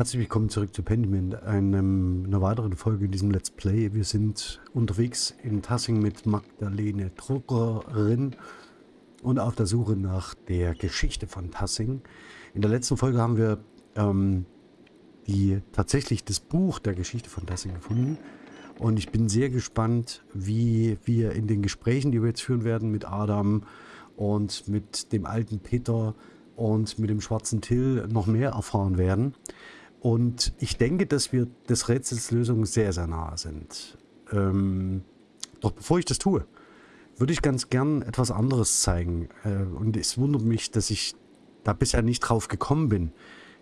Herzlich willkommen zurück zu Pendiment, einem, einer weiteren Folge in diesem Let's Play. Wir sind unterwegs in Tassing mit Magdalene Druckerin und auf der Suche nach der Geschichte von Tassing. In der letzten Folge haben wir ähm, die, tatsächlich das Buch der Geschichte von Tassing gefunden. Und ich bin sehr gespannt, wie wir in den Gesprächen, die wir jetzt führen werden mit Adam und mit dem alten Peter und mit dem schwarzen Till noch mehr erfahren werden. Und ich denke, dass wir des Rätsels Lösung sehr, sehr nahe sind. Ähm, doch bevor ich das tue, würde ich ganz gern etwas anderes zeigen. Äh, und es wundert mich, dass ich da bisher nicht drauf gekommen bin.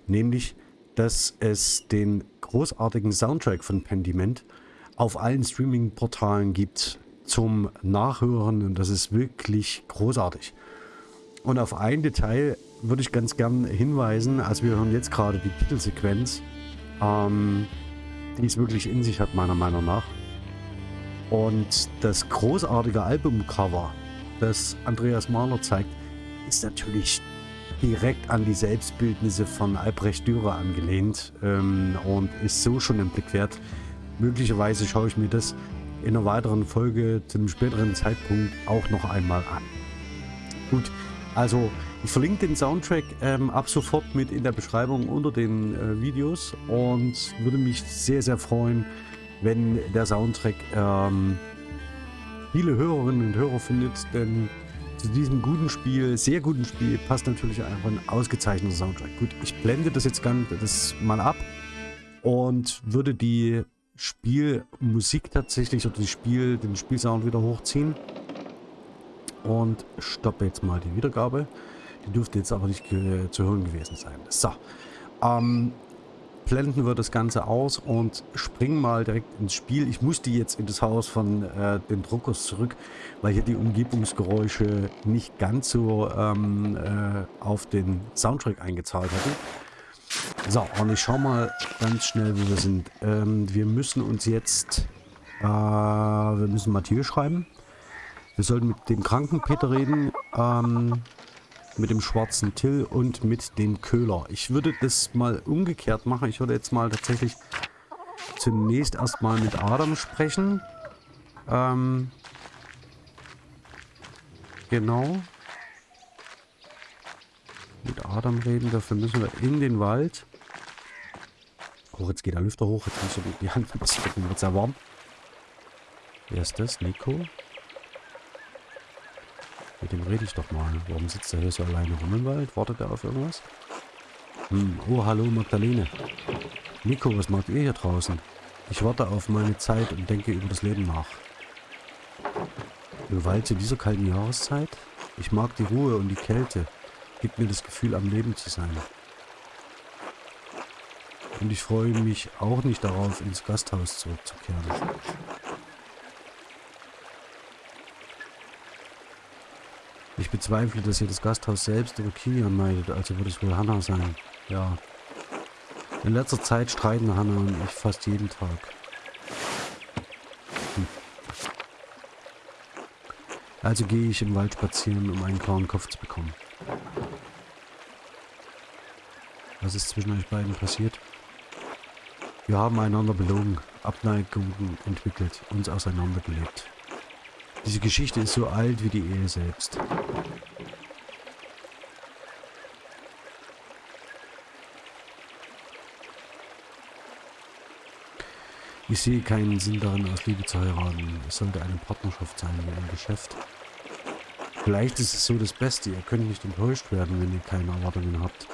Nämlich, dass es den großartigen Soundtrack von Pendiment auf allen Streaming-Portalen gibt zum Nachhören. Und das ist wirklich großartig. Und auf ein Detail würde ich ganz gern hinweisen. Also wir hören jetzt gerade die Titelsequenz, ähm, die es wirklich in sich hat, meiner Meinung nach. Und das großartige Albumcover, das Andreas Mahler zeigt, ist natürlich direkt an die Selbstbildnisse von Albrecht Dürer angelehnt ähm, und ist so schon im Blick wert. Möglicherweise schaue ich mir das in einer weiteren Folge zu einem späteren Zeitpunkt auch noch einmal an. Gut, also ich verlinke den Soundtrack ähm, ab sofort mit in der Beschreibung unter den äh, Videos und würde mich sehr, sehr freuen, wenn der Soundtrack ähm, viele Hörerinnen und Hörer findet, denn zu diesem guten Spiel, sehr guten Spiel, passt natürlich einfach ein ausgezeichneter Soundtrack. Gut, ich blende das jetzt ganz das mal ab und würde die Spielmusik tatsächlich oder die Spiel, den Spielsound wieder hochziehen und stoppe jetzt mal die Wiedergabe. Die dürfte jetzt aber nicht zu hören gewesen sein. So. Ähm, blenden wir das Ganze aus und springen mal direkt ins Spiel. Ich musste jetzt in das Haus von äh, den Druckers zurück, weil hier die Umgebungsgeräusche nicht ganz so ähm, äh, auf den Soundtrack eingezahlt hatten. So, und ich schau mal ganz schnell, wo wir sind. Ähm, wir müssen uns jetzt... Äh, wir müssen Matthias schreiben. Wir sollten mit dem kranken Peter reden. Ähm, mit dem schwarzen Till und mit dem Köhler. Ich würde das mal umgekehrt machen. Ich würde jetzt mal tatsächlich zunächst erstmal mit Adam sprechen. Ähm, genau. Mit Adam reden. Dafür müssen wir in den Wald. Oh, jetzt geht der Lüfter hoch. Jetzt muss ich die Hand bisschen wird sehr warm. Wer ist das? Nico? Mit dem rede ich doch mal. Warum sitzt er hier so alleine rum im Wald? Wartet er auf irgendwas? Hm. Oh, hallo Magdalene. Nico, was macht ihr hier draußen? Ich warte auf meine Zeit und denke über das Leben nach. Im Wald zu dieser kalten Jahreszeit? Ich mag die Ruhe und die Kälte. Gibt mir das Gefühl, am Leben zu sein. Und ich freue mich auch nicht darauf, ins Gasthaus zurückzukehren. Ich bezweifle, dass ihr das Gasthaus selbst oder Kilian meidet, also wird es wohl Hannah sein. Ja. In letzter Zeit streiten Hannah und ich fast jeden Tag. Hm. Also gehe ich im Wald spazieren, um einen klaren Kopf zu bekommen. Was ist zwischen euch beiden passiert? Wir haben einander belogen, Abneigungen entwickelt, uns auseinandergelebt. Diese Geschichte ist so alt wie die Ehe selbst. Ich sehe keinen Sinn darin, aus Liebe zu heiraten. Es sollte eine Partnerschaft sein, wie ein Geschäft. Vielleicht ist es so das Beste. Ihr könnt nicht enttäuscht werden, wenn ihr keine Erwartungen habt.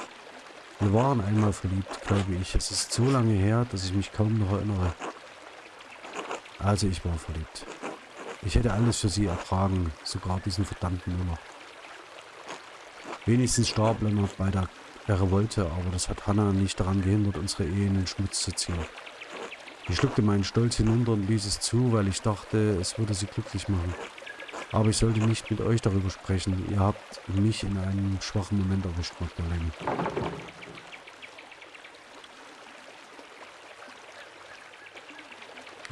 Wir waren einmal verliebt, glaube ich. Es ist so lange her, dass ich mich kaum noch erinnere. Also ich war verliebt. Ich hätte alles für sie ertragen, sogar diesen verdammten Müller. Wenigstens starb Lennart bei der, Revolte, aber das hat Hannah nicht daran gehindert, unsere Ehe in den Schmutz zu ziehen. Ich schluckte meinen Stolz hinunter und ließ es zu, weil ich dachte, es würde sie glücklich machen. Aber ich sollte nicht mit euch darüber sprechen. Ihr habt mich in einem schwachen Moment erwischt, Magdalene.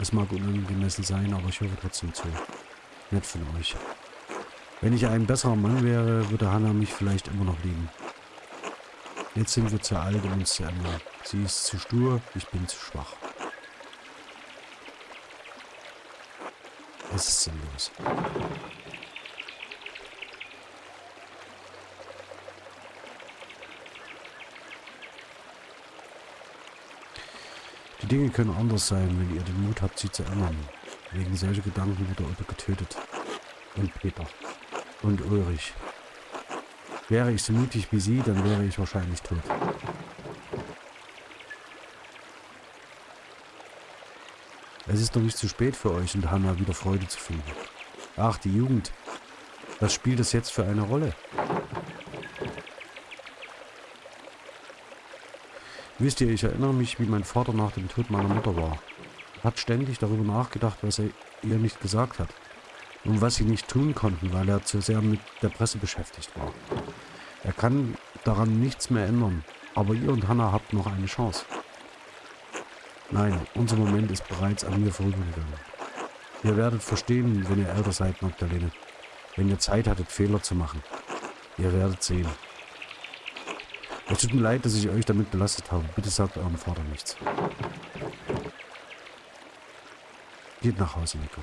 Es mag unangemessen sein, aber ich höre trotzdem zu. Nett von euch. Wenn ich ein besserer Mann wäre, würde Hannah mich vielleicht immer noch lieben. Jetzt sind wir zu alt, um uns zu ändern. Sie ist zu stur, ich bin zu schwach. Es ist sinnlos. Dinge können anders sein, wenn ihr den Mut habt, sie zu ändern. Wegen solcher Gedanken wurde Otto getötet. Und Peter. Und Ulrich. Wäre ich so mutig wie sie, dann wäre ich wahrscheinlich tot. Es ist noch nicht zu spät für euch und Hannah wieder Freude zu finden. Ach, die Jugend. Was spielt das jetzt für eine Rolle? Wisst ihr, ich erinnere mich, wie mein Vater nach dem Tod meiner Mutter war. Er hat ständig darüber nachgedacht, was er ihr nicht gesagt hat. Und was sie nicht tun konnten, weil er zu sehr mit der Presse beschäftigt war. Er kann daran nichts mehr ändern, aber ihr und Hannah habt noch eine Chance. Nein, unser Moment ist bereits an mir vorübergegangen. Ihr werdet verstehen, wenn ihr älter seid, Magdalene. Wenn ihr Zeit hattet, Fehler zu machen. Ihr werdet sehen. Es tut mir leid, dass ich euch damit belastet habe. Bitte sagt eurem Vater nichts. Geht nach Hause, Nico.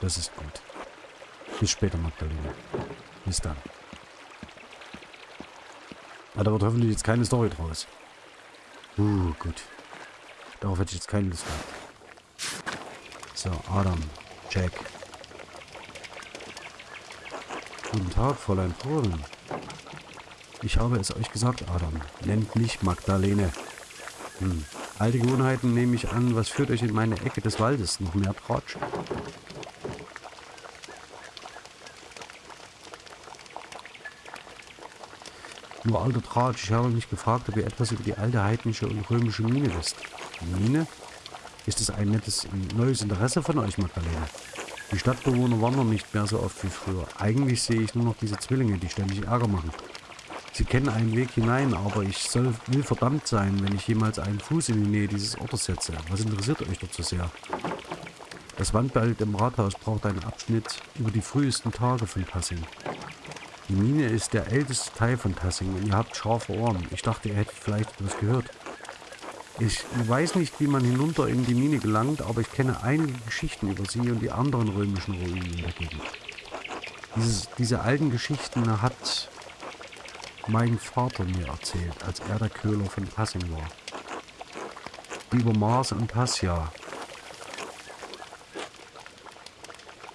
Das ist gut. Bis später, Magdalene. Bis dann. Aber da wird hoffentlich jetzt keine Story draus. Uh, gut. Darauf hätte ich jetzt keine Lust gehabt. So, Adam, Jack. Guten Tag, Fräulein Frohlen. Ich habe es euch gesagt, Adam. Nennt mich Magdalene. Hm. Alte Gewohnheiten nehme ich an. Was führt euch in meine Ecke des Waldes? Noch mehr Tratsch? Nur alter Tratsch, ich habe mich gefragt, ob ihr etwas über die alte heidnische und römische Mine wisst. Mine? Ist es ein nettes, neues Interesse von euch, Magdalena? Die Stadtbewohner wandern nicht mehr so oft wie früher. Eigentlich sehe ich nur noch diese Zwillinge, die ständig Ärger machen. Sie kennen einen Weg hinein, aber ich soll, will verdammt sein, wenn ich jemals einen Fuß in die Nähe dieses Ortes setze. Was interessiert euch dort so sehr? Das Wandbild im Rathaus braucht einen Abschnitt über die frühesten Tage von Tassing. Die Mine ist der älteste Teil von Tassing und ihr habt scharfe Ohren. Ich dachte, ihr hättet vielleicht etwas gehört. Ich weiß nicht, wie man hinunter in die Mine gelangt, aber ich kenne einige Geschichten über sie und die anderen römischen Ruinen in der Gegend. Dieses, diese alten Geschichten hat mein Vater mir erzählt, als er der Köhler von Tassing war. Über Mars und Tassia.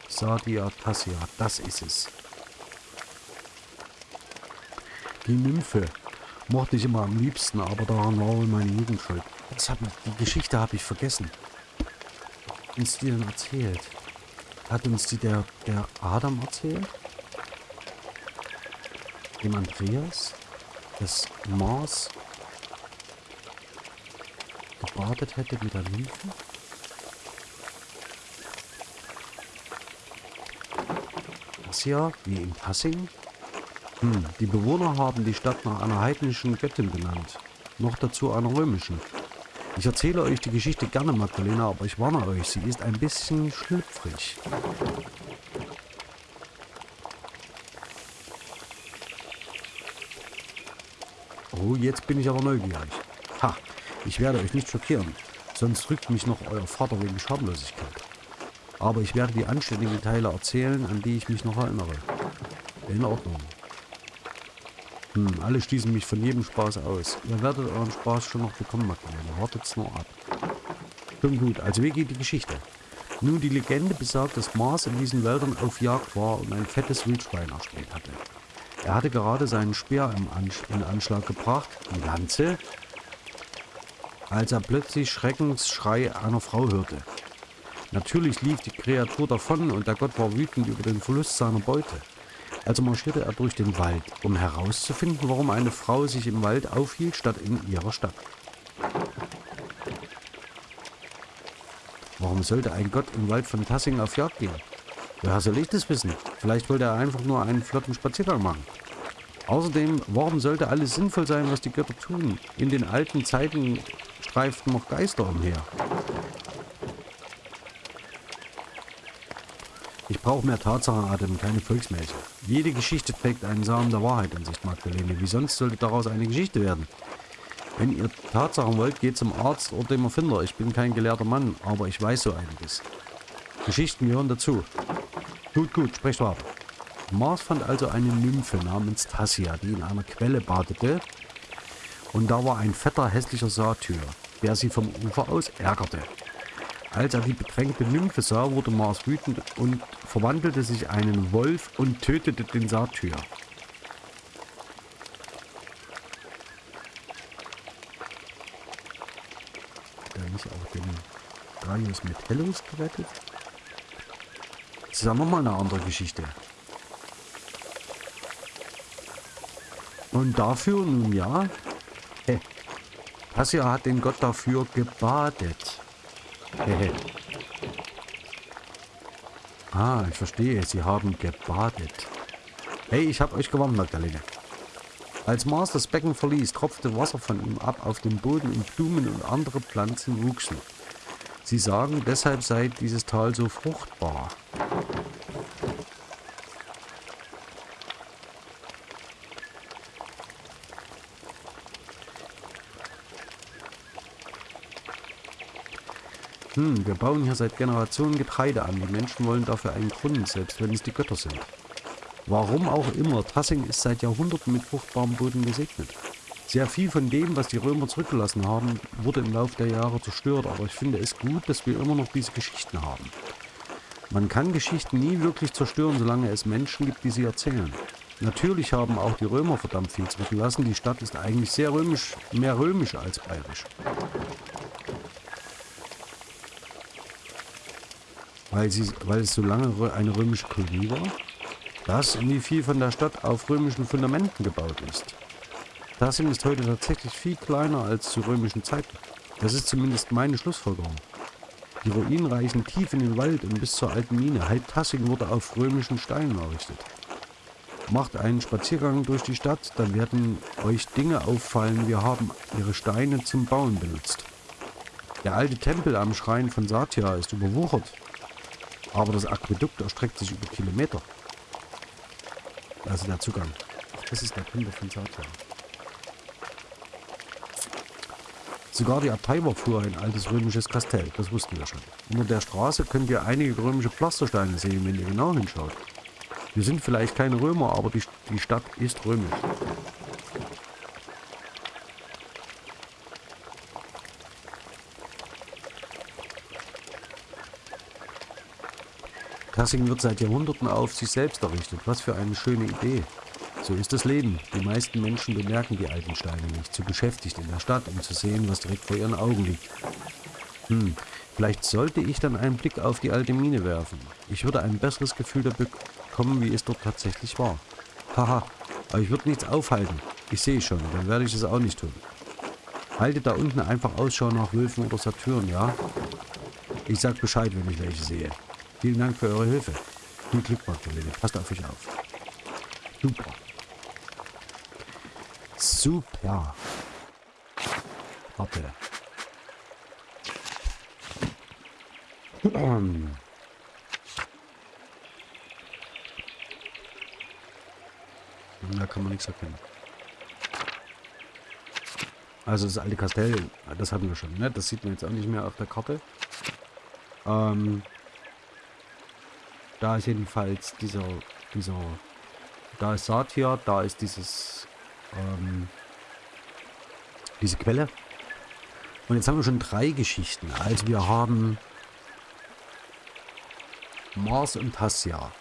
Sadia Tassia, das ist es. Die Nymphe, Mochte ich immer am liebsten, aber daran war wohl meine Jugend schuld. Das hab, die Geschichte habe ich vergessen. Uns die denn erzählt? Hat uns die der, der Adam erzählt? Dem Andreas? Dass Mars gebadet hätte mit der Nymphe? Das ja, wie in Passing? Hm, die Bewohner haben die Stadt nach einer heidnischen Göttin benannt. Noch dazu einer römischen. Ich erzähle euch die Geschichte gerne, Magdalena, aber ich warne euch, sie ist ein bisschen schlüpfrig. Oh, jetzt bin ich aber neugierig. Ha, ich werde euch nicht schockieren, sonst rückt mich noch euer Vater wegen Schamlosigkeit. Aber ich werde die anständigen Teile erzählen, an die ich mich noch erinnere. In Ordnung. Hm, alle stießen mich von jedem Spaß aus. Ihr werdet euren Spaß schon noch bekommen, Magdalena. Wartet's nur ab. Schon gut, also wie geht die Geschichte? Nun, die Legende besagt, dass Mars in diesen Wäldern auf Jagd war und ein fettes Wildschwein erspäht hatte. Er hatte gerade seinen Speer in Anschlag gebracht, die Lanze, als er plötzlich Schreckensschrei einer Frau hörte. Natürlich lief die Kreatur davon und der Gott war wütend über den Verlust seiner Beute. Also marschierte er durch den Wald, um herauszufinden, warum eine Frau sich im Wald aufhielt, statt in ihrer Stadt. Warum sollte ein Gott im Wald von Tassing auf Jagd gehen? Woher soll ich das wissen? Vielleicht wollte er einfach nur einen flotten Spaziergang machen. Außerdem, warum sollte alles sinnvoll sein, was die Götter tun? In den alten Zeiten streiften noch Geister umher. Ich brauche mehr Tatsachenatem, keine Volksmärchen. Jede Geschichte trägt einen Samen der Wahrheit in sich, Magdalene. Wie sonst sollte daraus eine Geschichte werden? Wenn ihr Tatsachen wollt, geht zum Arzt oder dem Erfinder. Ich bin kein gelehrter Mann, aber ich weiß so einiges. Geschichten gehören dazu. Gut, gut, sprecht weiter. Mars fand also eine Nymphe namens Tassia, die in einer Quelle badete. Und da war ein fetter, hässlicher Satyr, der sie vom Ufer aus ärgerte. Als er die bedrängte Nymphe sah, wurde Mars wütend und verwandelte sich einen Wolf und tötete den Satyr. Hat er nicht auch den Gaius Metellus gerettet? Ist ja nochmal eine andere Geschichte. Und dafür, nun ja, äh, Tassia hat den Gott dafür gebadet. Hehe. ah, ich verstehe. Sie haben gebadet. Hey, ich habe euch gewonnen, Magdalene. Als Mars das Becken verließ, tropfte Wasser von ihm ab auf den Boden und Blumen und andere Pflanzen wuchsen. Sie sagen, deshalb sei dieses Tal so fruchtbar. Hm, wir bauen hier seit Generationen Getreide an. Die Menschen wollen dafür einen Grund, selbst wenn es die Götter sind. Warum auch immer, Tassing ist seit Jahrhunderten mit fruchtbarem Boden gesegnet. Sehr viel von dem, was die Römer zurückgelassen haben, wurde im Laufe der Jahre zerstört, aber ich finde es gut, dass wir immer noch diese Geschichten haben. Man kann Geschichten nie wirklich zerstören, solange es Menschen gibt, die sie erzählen. Natürlich haben auch die Römer verdammt viel zurückgelassen. Die Stadt ist eigentlich sehr römisch, mehr römisch als bayerisch. Weil, sie, weil es so lange eine römische Kolonie war? Das und wie viel von der Stadt auf römischen Fundamenten gebaut ist. Tassing ist heute tatsächlich viel kleiner als zu römischen Zeiten. Das ist zumindest meine Schlussfolgerung. Die Ruinen reichen tief in den Wald und bis zur alten Mine. Halb Tassing wurde auf römischen Steinen errichtet. Macht einen Spaziergang durch die Stadt, dann werden euch Dinge auffallen. Wir haben ihre Steine zum Bauen benutzt. Der alte Tempel am Schrein von Satya ist überwuchert. Aber das Aquädukt erstreckt sich über Kilometer. Also der Zugang. Ach, das ist der Kunde von Satya. Sogar die Abtei war früher ein altes römisches Kastell. Das wussten wir schon. Unter der Straße könnt ihr einige römische Pflastersteine sehen, wenn ihr genau hinschaut. Wir sind vielleicht keine Römer, aber die, die Stadt ist römisch. Tassing wird seit Jahrhunderten auf sich selbst errichtet. Was für eine schöne Idee. So ist das Leben. Die meisten Menschen bemerken die alten Steine nicht. Zu beschäftigt in der Stadt, um zu sehen, was direkt vor ihren Augen liegt. Hm, vielleicht sollte ich dann einen Blick auf die alte Mine werfen. Ich würde ein besseres Gefühl dafür bekommen, wie es dort tatsächlich war. Haha, aber ich würde nichts aufhalten. Ich sehe schon, dann werde ich es auch nicht tun. Haltet da unten einfach Ausschau nach Wölfen oder Satyren, ja? Ich sag Bescheid, wenn ich welche sehe. Vielen Dank für eure Hilfe. Viel Glück, Magdalene. Passt auf euch auf. Super. Super. Warte. Da kann man nichts erkennen. Also das alte Kastell, das hatten wir schon, ne? Das sieht man jetzt auch nicht mehr auf der Karte. Ähm, da ist jedenfalls dieser, dieser, da ist Satya, da ist dieses, ähm, diese Quelle. Und jetzt haben wir schon drei Geschichten. Also wir haben Mars und Tassia.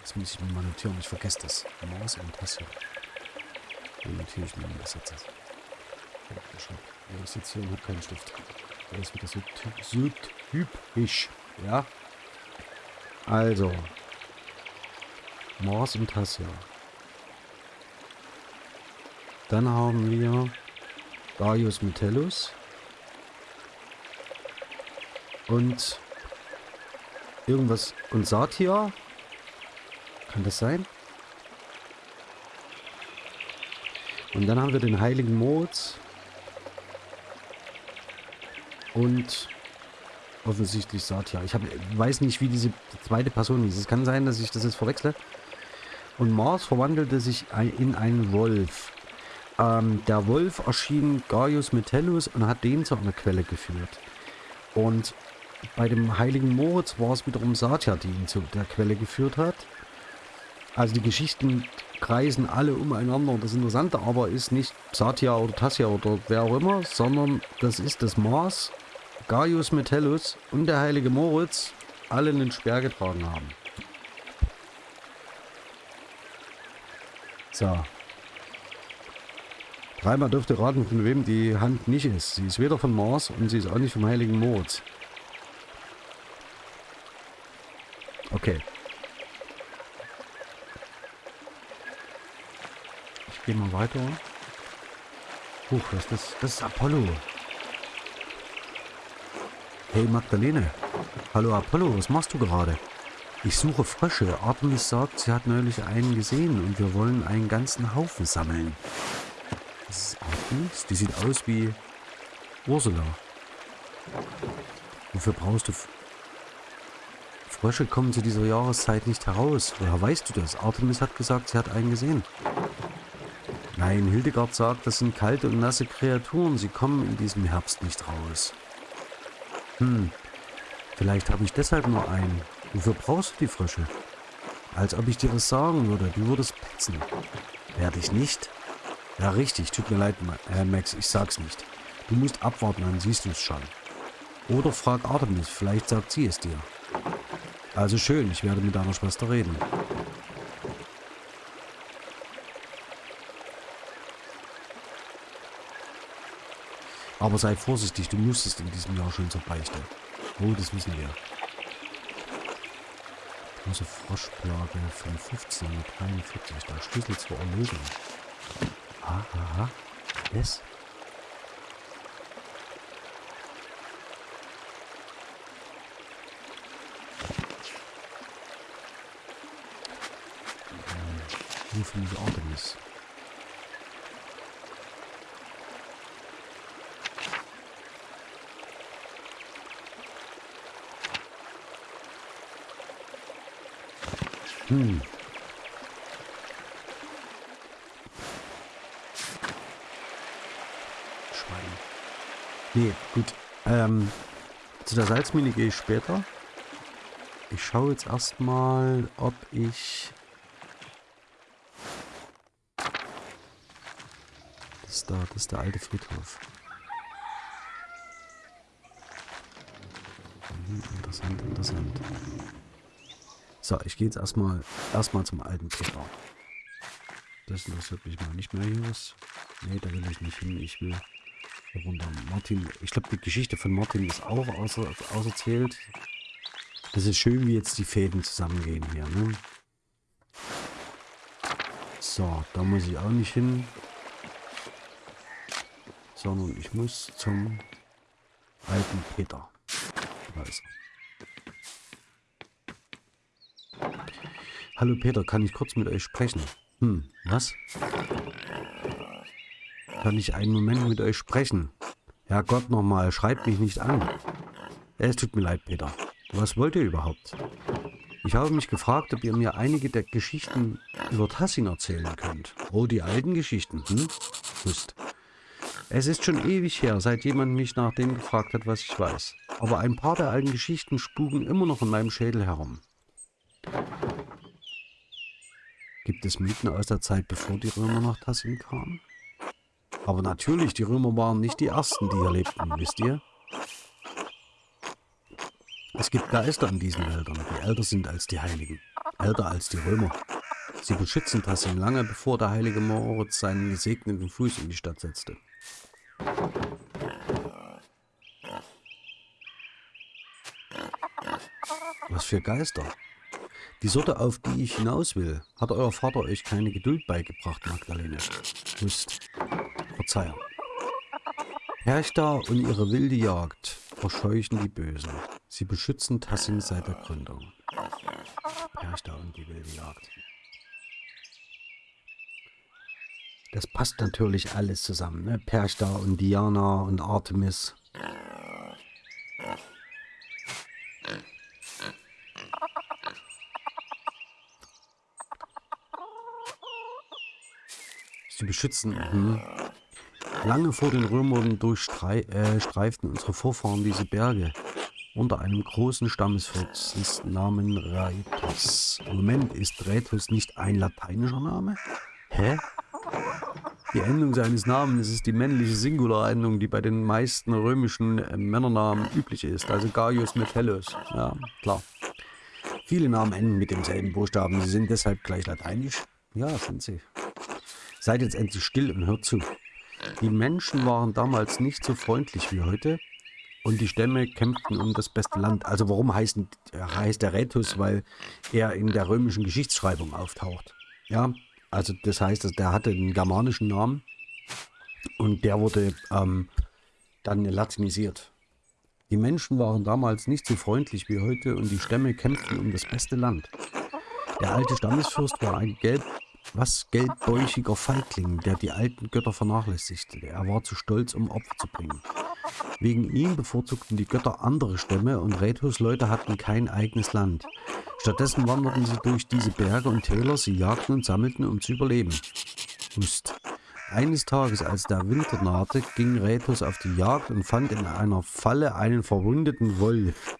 Das muss ich mir mal notieren, ich vergesse das. Mars und Tassia. Ja, natürlich mir das jetzt. Ich sitze hier und habe keinen Stift. Das ist wieder so, so typisch. Ja. Also. Mors und Tassia. Dann haben wir Darius Metellus. Und irgendwas. Und Satia. Kann das sein? Und dann haben wir den heiligen Moritz. Und offensichtlich Satya. Ich hab, weiß nicht, wie diese zweite Person hieß. Es kann sein, dass ich das jetzt verwechsle. Und Mars verwandelte sich in einen Wolf. ähm, der Wolf erschien Gaius Metellus und hat den zu einer Quelle geführt. Und bei dem heiligen Moritz war es wiederum Satya, die ihn zu der Quelle geführt hat. Also die Geschichten kreisen alle umeinander. Das Interessante aber ist nicht Satya oder Tassia oder wer auch immer, sondern das ist das Mars, Gaius Metellus und der heilige Moritz alle einen Speer getragen haben. So. Dreimal dürft ihr raten, von wem die Hand nicht ist. Sie ist weder von Mars und sie ist auch nicht vom heiligen Moritz. Okay. Ich gehe mal weiter. Huch, was ist das? Das ist Apollo. Hey Magdalene. Hallo Apollo, was machst du gerade? Ich suche Frösche. Artemis sagt, sie hat neulich einen gesehen und wir wollen einen ganzen Haufen sammeln. Das ist Artemis? Die sieht aus wie Ursula. Wofür brauchst du... Frösche kommen zu dieser Jahreszeit nicht heraus. Woher weißt du das? Artemis hat gesagt, sie hat einen gesehen. Nein, Hildegard sagt, das sind kalte und nasse Kreaturen. Sie kommen in diesem Herbst nicht raus. Hm, vielleicht habe ich deshalb nur einen. Wofür brauchst du die Frösche? Als ob ich dir das sagen würde. Du würdest petzen. Werde ich nicht? Ja, richtig. Tut mir leid, Herr Max. Ich sag's nicht. Du musst abwarten, dann siehst du es schon. Oder frag Artemis. Vielleicht sagt sie es dir. Also schön. Ich werde mit deiner Schwester reden. Aber sei vorsichtig, du musstest in diesem Jahr schon zur Beichte. Oh, das wissen wir. Große Froschplage von 1543. Der Schlüssel zur Erlösung. Aha, aha. Yes. Nur für diese Artemis. Hm. Schwein. Nee, gut. Ähm, zu der Salzmine gehe ich später. Ich schaue jetzt erstmal, ob ich... Das ist da, das ist der alte Friedhof. Mhm, interessant, interessant. So, ich gehe jetzt erstmal erstmal zum alten Peter. Das interessiert mich mal nicht mehr hier was. Nee, da will ich nicht hin. Ich will runter. Martin, ich glaube, die Geschichte von Martin ist auch außer, auserzählt. Das ist schön, wie jetzt die Fäden zusammengehen hier, ne? So, da muss ich auch nicht hin. Sondern ich muss zum alten Peter. Da ist er. Hallo Peter, kann ich kurz mit euch sprechen? Hm, was? Kann ich einen Moment mit euch sprechen? Herrgott nochmal, schreibt mich nicht an. Es tut mir leid, Peter. Was wollt ihr überhaupt? Ich habe mich gefragt, ob ihr mir einige der Geschichten über Tassing erzählen könnt. Oh, die alten Geschichten, hm? Hust. Es ist schon ewig her, seit jemand mich nach dem gefragt hat, was ich weiß. Aber ein paar der alten Geschichten spuken immer noch in meinem Schädel herum. Gibt es Mythen aus der Zeit, bevor die Römer nach Tassin kamen? Aber natürlich, die Römer waren nicht die Ersten, die hier lebten, wisst ihr? Es gibt Geister in diesen Wäldern, die älter sind als die Heiligen, älter als die Römer. Sie beschützen Tassin lange, bevor der heilige Moritz seinen gesegneten Fuß in die Stadt setzte. Was für Geister? Die Sorte, auf die ich hinaus will, hat euer Vater euch keine Geduld beigebracht, Magdalene. Hust. Verzeihung. Herchta und ihre wilde Jagd verscheuchen die Bösen. Sie beschützen Tassin seit der Gründung. Herchta und die wilde Jagd. Das passt natürlich alles zusammen, ne? Perchta und Diana und Artemis. Beschützen. Mhm. Lange vor den Römern durchstreiften äh, unsere Vorfahren diese Berge unter einem großen Stammesvolks Namen Raetus. Moment, ist Raetus nicht ein lateinischer Name? Hä? Die Endung seines Namens ist die männliche Singularendung, die bei den meisten römischen äh, Männernamen üblich ist, also Gaius Metellus. Ja, klar. Viele Namen enden mit demselben Buchstaben, sie sind deshalb gleich lateinisch. Ja, sind sie. Seid jetzt endlich still und hört zu. Die Menschen waren damals nicht so freundlich wie heute und die Stämme kämpften um das beste Land. Also warum heißt, heißt der Rätus? Weil er in der römischen Geschichtsschreibung auftaucht. Ja, also das heißt, der hatte einen germanischen Namen und der wurde ähm, dann latinisiert. Die Menschen waren damals nicht so freundlich wie heute und die Stämme kämpften um das beste Land. Der alte Stammesfürst war ein gelb, was gelbbäuchiger Feigling, der die alten Götter vernachlässigte. Er war zu stolz, um Opfer zu bringen. Wegen ihm bevorzugten die Götter andere Stämme und Rethus Leute hatten kein eigenes Land. Stattdessen wanderten sie durch diese Berge und Täler, sie jagten und sammelten, um zu überleben. Hust. Eines Tages, als der Winter nahte, ging Rethus auf die Jagd und fand in einer Falle einen verwundeten Wolf.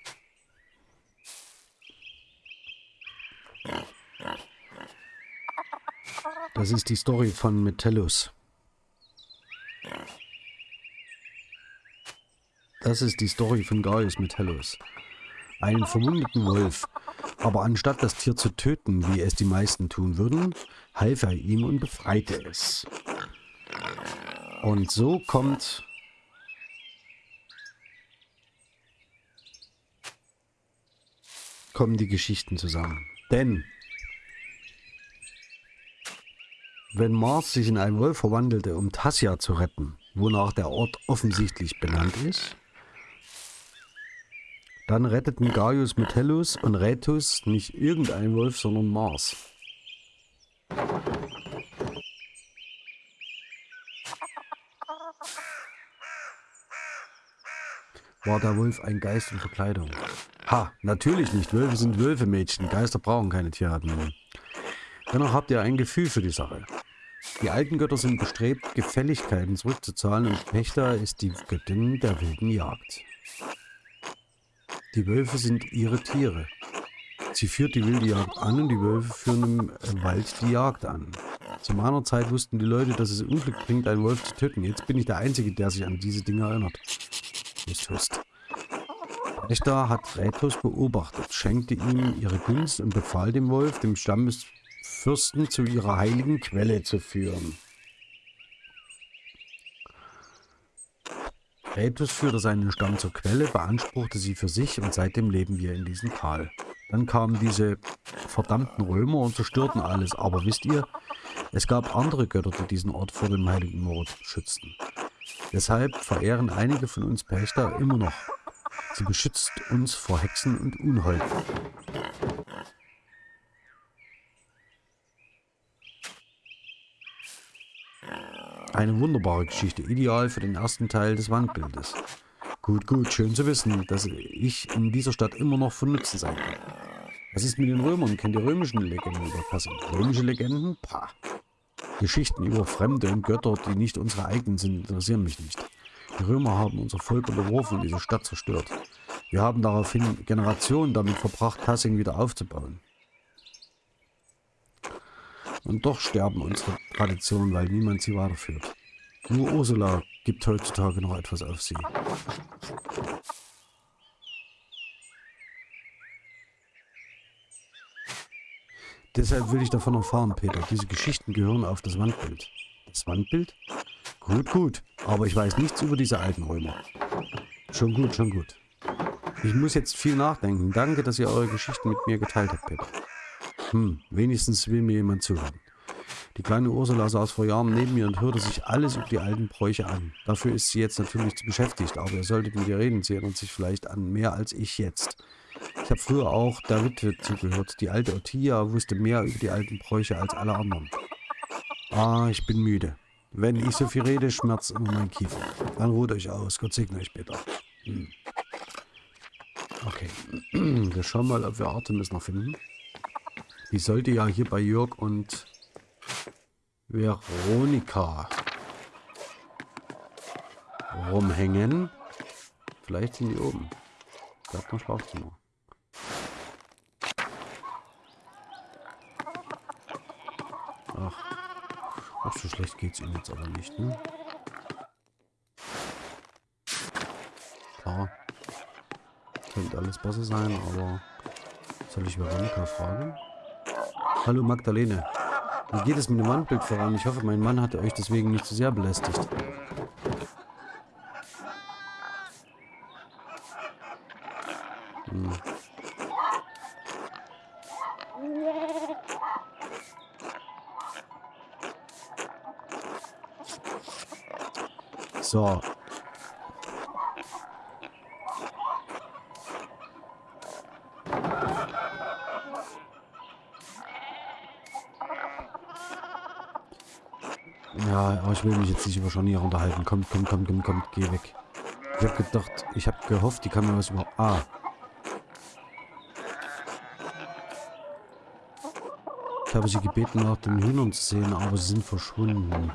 Das ist die Story von Metellus. Das ist die Story von Gaius Metellus. Einen verwundeten Wolf. Aber anstatt das Tier zu töten, wie es die meisten tun würden, half er ihm und befreite es. Und so kommt kommen die Geschichten zusammen. Denn wenn Mars sich in einen Wolf verwandelte, um Tassia zu retten, wonach der Ort offensichtlich benannt ist, dann retteten Gaius Metellus und Rätus nicht irgendein Wolf, sondern Mars. War der Wolf ein Geist in Verkleidung? Ha, natürlich nicht. Wölfe sind Wölfe, Mädchen. Geister brauchen keine Tierarten. Dennoch habt ihr ein Gefühl für die Sache. Die alten Götter sind bestrebt, Gefälligkeiten zurückzuzahlen und Pächter ist die Göttin der wilden Jagd. Die Wölfe sind ihre Tiere. Sie führt die wilde Jagd an und die Wölfe führen im Wald die Jagd an. Zu meiner Zeit wussten die Leute, dass es Unglück bringt, einen Wolf zu töten. Jetzt bin ich der Einzige, der sich an diese Dinge erinnert. Nicht Hust. Echter hat Rätus beobachtet, schenkte ihm ihre Gunst und befahl dem Wolf, dem Stammesfürsten zu ihrer heiligen Quelle zu führen. Rätus führte seinen Stamm zur Quelle, beanspruchte sie für sich und seitdem leben wir in diesem Tal. Dann kamen diese verdammten Römer und zerstörten alles. Aber wisst ihr, es gab andere Götter, die diesen Ort vor dem heiligen Mord schützten. Deshalb verehren einige von uns Pächter immer noch. Sie beschützt uns vor Hexen und Unholden. Eine wunderbare Geschichte, ideal für den ersten Teil des Wandbildes. Gut, gut, schön zu wissen, dass ich in dieser Stadt immer noch von Nutzen sein kann. Was ist mit den Römern? Kennt ihr römischen Legenden über Kassel? Römische Legenden? Pah. Geschichten über Fremde und Götter, die nicht unsere eigenen sind, interessieren mich nicht. Die Römer haben unser Volk unterworfen und diese Stadt zerstört. Wir haben daraufhin Generationen damit verbracht, Kassing wieder aufzubauen. Und doch sterben unsere Traditionen, weil niemand sie weiterführt. Nur Ursula gibt heutzutage noch etwas auf sie. Deshalb will ich davon erfahren, Peter. Diese Geschichten gehören auf das Wandbild. Das Wandbild? Gut, gut. Aber ich weiß nichts über diese alten Römer. Schon gut, schon gut. Ich muss jetzt viel nachdenken. Danke, dass ihr eure Geschichten mit mir geteilt habt, Peter. Hm, wenigstens will mir jemand zuhören. Die kleine Ursula saß vor Jahren neben mir und hörte sich alles über die alten Bräuche an. Dafür ist sie jetzt natürlich zu beschäftigt, aber ihr solltet mit ihr reden. Sie erinnert sich vielleicht an mehr als ich jetzt. Ich habe früher auch der Witwe zugehört. Die alte Ottia wusste mehr über die alten Bräuche als alle anderen. Ah, ich bin müde. Wenn ich so viel rede, schmerzt immer mein Kiefer. Dann ruht euch aus. Gott segne euch später. Hm. Okay. Wir schauen mal, ob wir Artemis noch finden. Die sollte ja hier bei Jörg und Veronika rumhängen. Vielleicht sind die oben. Bleibt noch Schlafzimmer. Ach. Ach, so schlecht geht's ihnen jetzt aber nicht, ne? Klar. Könnte alles besser sein, aber soll ich Veronika fragen? Hallo Magdalene. Wie geht es mit dem Wandbild voran? Ich hoffe, mein Mann hat euch deswegen nicht zu sehr belästigt. Hm. So. Ja, aber ich will mich jetzt nicht über Scharniere unterhalten. Kommt, kommt, kommt, kommt, kommt, geh weg. Ich hab gedacht, ich hab gehofft, die kann mir was über... Ah. Ich habe sie gebeten, nach den Hühnern zu sehen, aber sie sind verschwunden.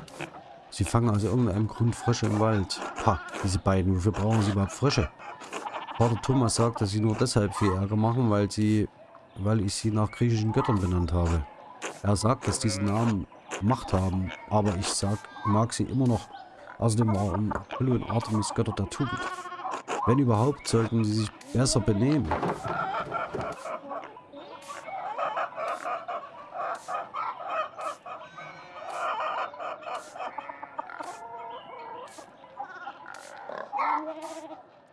Sie fangen aus irgendeinem Grund Frösche im Wald. Pah, diese beiden, wofür brauchen sie überhaupt Frösche? Vater Thomas sagt, dass sie nur deshalb viel Ärger machen, weil sie, weil ich sie nach griechischen Göttern benannt habe. Er sagt, dass diese Namen Macht haben, aber ich sag, mag sie immer noch. Außerdem waren Apollo und Artemis Götter der Tugend. Wenn überhaupt, sollten sie sich besser benehmen.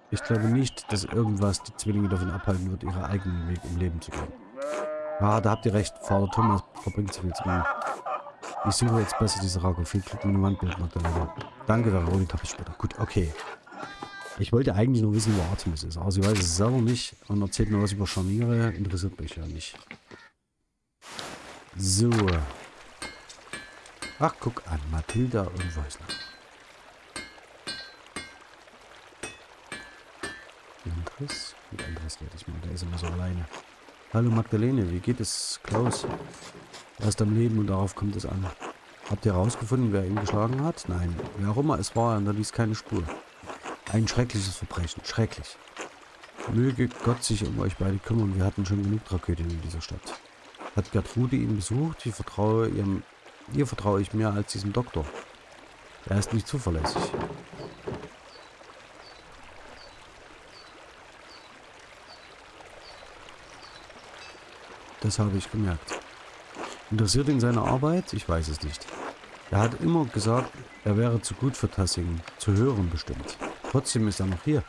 Ich glaube nicht, dass irgendwas die Zwillinge davon abhalten wird, ihren eigenen Weg im Leben zu gehen. Ja, da habt ihr recht. Vater Thomas verbringt zu viel mir. Ich suche jetzt besser diese Rago. Viel Glück mit dem Wandbild, Magdalena. Danke, Veronika. Bis später. Gut, okay. Ich wollte eigentlich nur wissen, wo Artemis ist. Aber sie weiß es selber nicht und erzählt mir was über Scharniere. Interessiert mich ja nicht. So. Ach, guck an. Mathilda und Weisler. Andres? Mit Andres rede ich mal. Der ist immer so alleine. Hallo Magdalene, wie geht es Klaus? Er ist am Leben und darauf kommt es an. Habt ihr herausgefunden, wer ihn geschlagen hat? Nein. Wer auch immer es war, er hinterließ keine Spur. Ein schreckliches Verbrechen. Schrecklich. Möge Gott sich um euch beide kümmern. Wir hatten schon genug Tragödien in dieser Stadt. Hat Gertrude ihn besucht? Ich vertraue ihrem... Ihr vertraue ich mehr als diesem Doktor. Er ist nicht zuverlässig. Das habe ich gemerkt. Interessiert ihn seine Arbeit? Ich weiß es nicht. Er hat immer gesagt, er wäre zu gut für Tassing, zu hören bestimmt. Trotzdem ist er noch hier.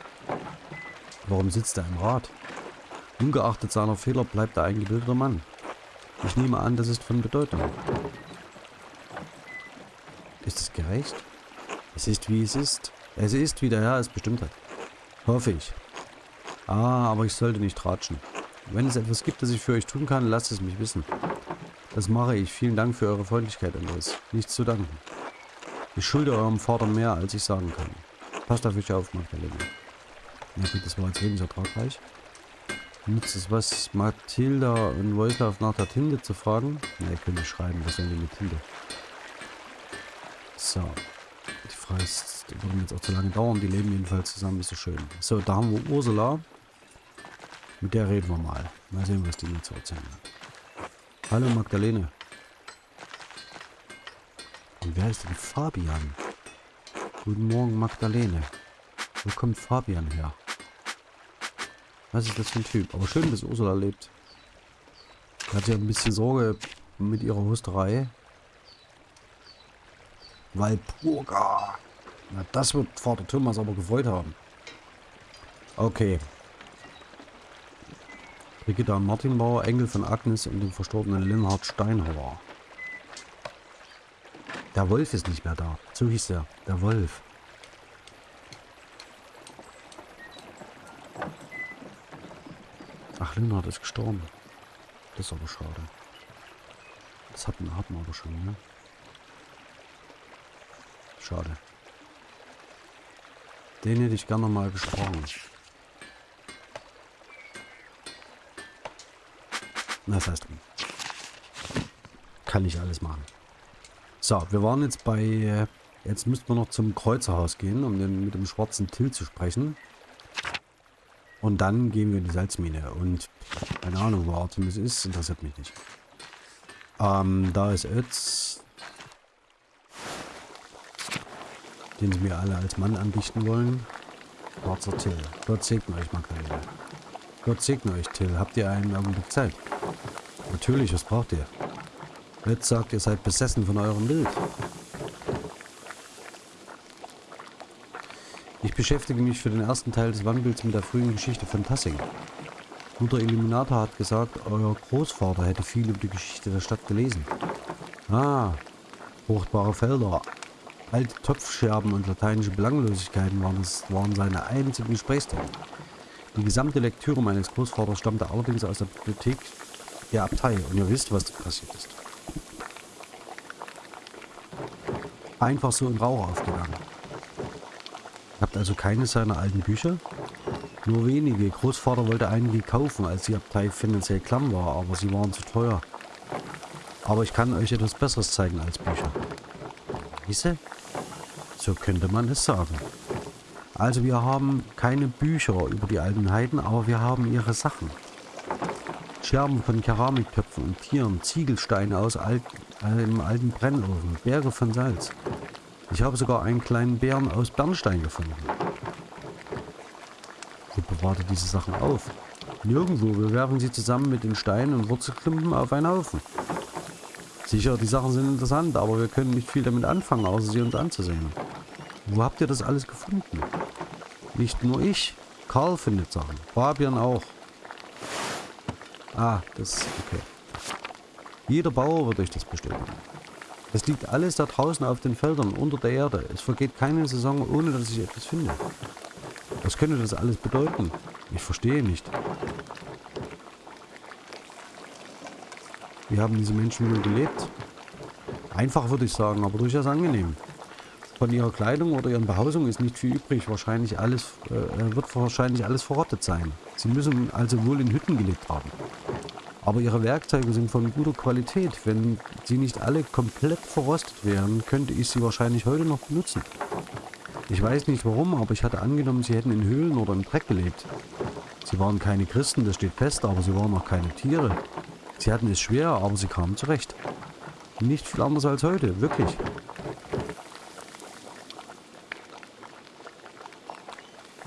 Warum sitzt er im Rat? Ungeachtet seiner Fehler bleibt er ein gebildeter Mann. Ich nehme an, das ist von Bedeutung. Ist es gerecht? Es ist, wie es ist. Es ist, wie der Herr es bestimmt hat. Hoffe ich. Ah, aber ich sollte nicht ratschen. Wenn es etwas gibt, das ich für euch tun kann, lasst es mich wissen. Das mache ich. Vielen Dank für eure Freundlichkeit, Andres. Nichts zu danken. Ich schulde eurem Vater mehr, als ich sagen kann. Passt auf euch auf, Magdalena. Na gut, das war jetzt wenig ertragreich. Nützt es was, Mathilda und Wojslav nach der Tinte zu fragen? Na, ihr könnt schreiben, was sollen die mit Tinte? So. Die Frage ist, würde jetzt auch zu lange dauern. Die leben jedenfalls zusammen, ist so schön. So, da haben wir Ursula. Mit der reden wir mal. Mal sehen, was die mir zu erzählen hat. Hallo Magdalene. Und wer ist denn Fabian? Guten Morgen Magdalene. Wo kommt Fabian her? Was ist das für ein Typ? Aber schön, dass Ursula lebt. Die hat ja ein bisschen Sorge mit ihrer Husterei. Walpurga. Na, das wird Vater Thomas aber gefreut haben. Okay, Brigitta Martinbauer, Enkel von Agnes und dem verstorbenen Linhard Steinhauer. Der Wolf ist nicht mehr da. So hieß er. Der Wolf. Ach, Linhard ist gestorben. Das ist aber schade. Das hatten, hatten wir aber schon, ne? Schade. Den hätte ich gerne mal gesprochen. Das heißt, kann ich alles machen. So, wir waren jetzt bei... Jetzt müssten wir noch zum Kreuzerhaus gehen, um den, mit dem schwarzen Till zu sprechen. Und dann gehen wir in die Salzmine. Und keine Ahnung, wo Artemis ist, interessiert mich nicht. Ähm, da ist Ötz. Den sie mir alle als Mann andichten wollen. Schwarzer Till. Gott segne euch, Magdalena. Gott segne euch, Till. Habt ihr einen Augenblick Zeit? Natürlich, was braucht ihr? Ötz sagt, ihr seid besessen von eurem Bild. Ich beschäftige mich für den ersten Teil des Wandbilds mit der frühen Geschichte von Tassing. Mutter Illuminata hat gesagt, euer Großvater hätte viel über die Geschichte der Stadt gelesen. Ah, fruchtbare Felder, alte Topfscherben und lateinische Belanglosigkeiten waren, es, waren seine einzigen Gesprächsthemen. Die gesamte Lektüre meines Großvaters stammte allerdings aus der Bibliothek der Abtei und ihr wisst, was passiert ist. Einfach so in Rauch aufgegangen. Habt also keine seiner alten Bücher? Nur wenige. Großvater wollte einige kaufen, als die Abtei finanziell klamm war, aber sie waren zu teuer. Aber ich kann euch etwas Besseres zeigen als Bücher. Wisse? So könnte man es sagen. Also wir haben keine Bücher über die alten Heiden, aber wir haben ihre Sachen. Scherben von Keramiktöpfen und Tieren, Ziegelsteine aus alt, einem alten Brennofen, Berge von Salz. Ich habe sogar einen kleinen Bären aus Bernstein gefunden. Wo bewahrt ihr diese Sachen auf? Nirgendwo. Wir werfen sie zusammen mit den Steinen und Wurzelklumpen auf einen Haufen. Sicher, die Sachen sind interessant, aber wir können nicht viel damit anfangen, außer sie uns anzusehen. Wo habt ihr das alles gefunden? Nicht nur ich. Karl findet Sachen. Fabian auch. Ah, das ist okay. Jeder Bauer wird euch das bestätigen. Es liegt alles da draußen auf den Feldern, unter der Erde. Es vergeht keine Saison, ohne dass ich etwas finde. Was könnte das alles bedeuten? Ich verstehe nicht. Wie haben diese Menschen wohl gelebt? Einfach würde ich sagen, aber durchaus angenehm. Von ihrer Kleidung oder ihren Behausungen ist nicht viel übrig. Wahrscheinlich alles, äh, wird wahrscheinlich alles verrottet sein. Sie müssen also wohl in Hütten gelebt haben. Aber ihre Werkzeuge sind von guter Qualität. Wenn sie nicht alle komplett verrostet wären, könnte ich sie wahrscheinlich heute noch benutzen. Ich weiß nicht warum, aber ich hatte angenommen, sie hätten in Höhlen oder im Dreck gelebt. Sie waren keine Christen, das steht fest, aber sie waren auch keine Tiere. Sie hatten es schwer, aber sie kamen zurecht. Nicht viel anders als heute, wirklich.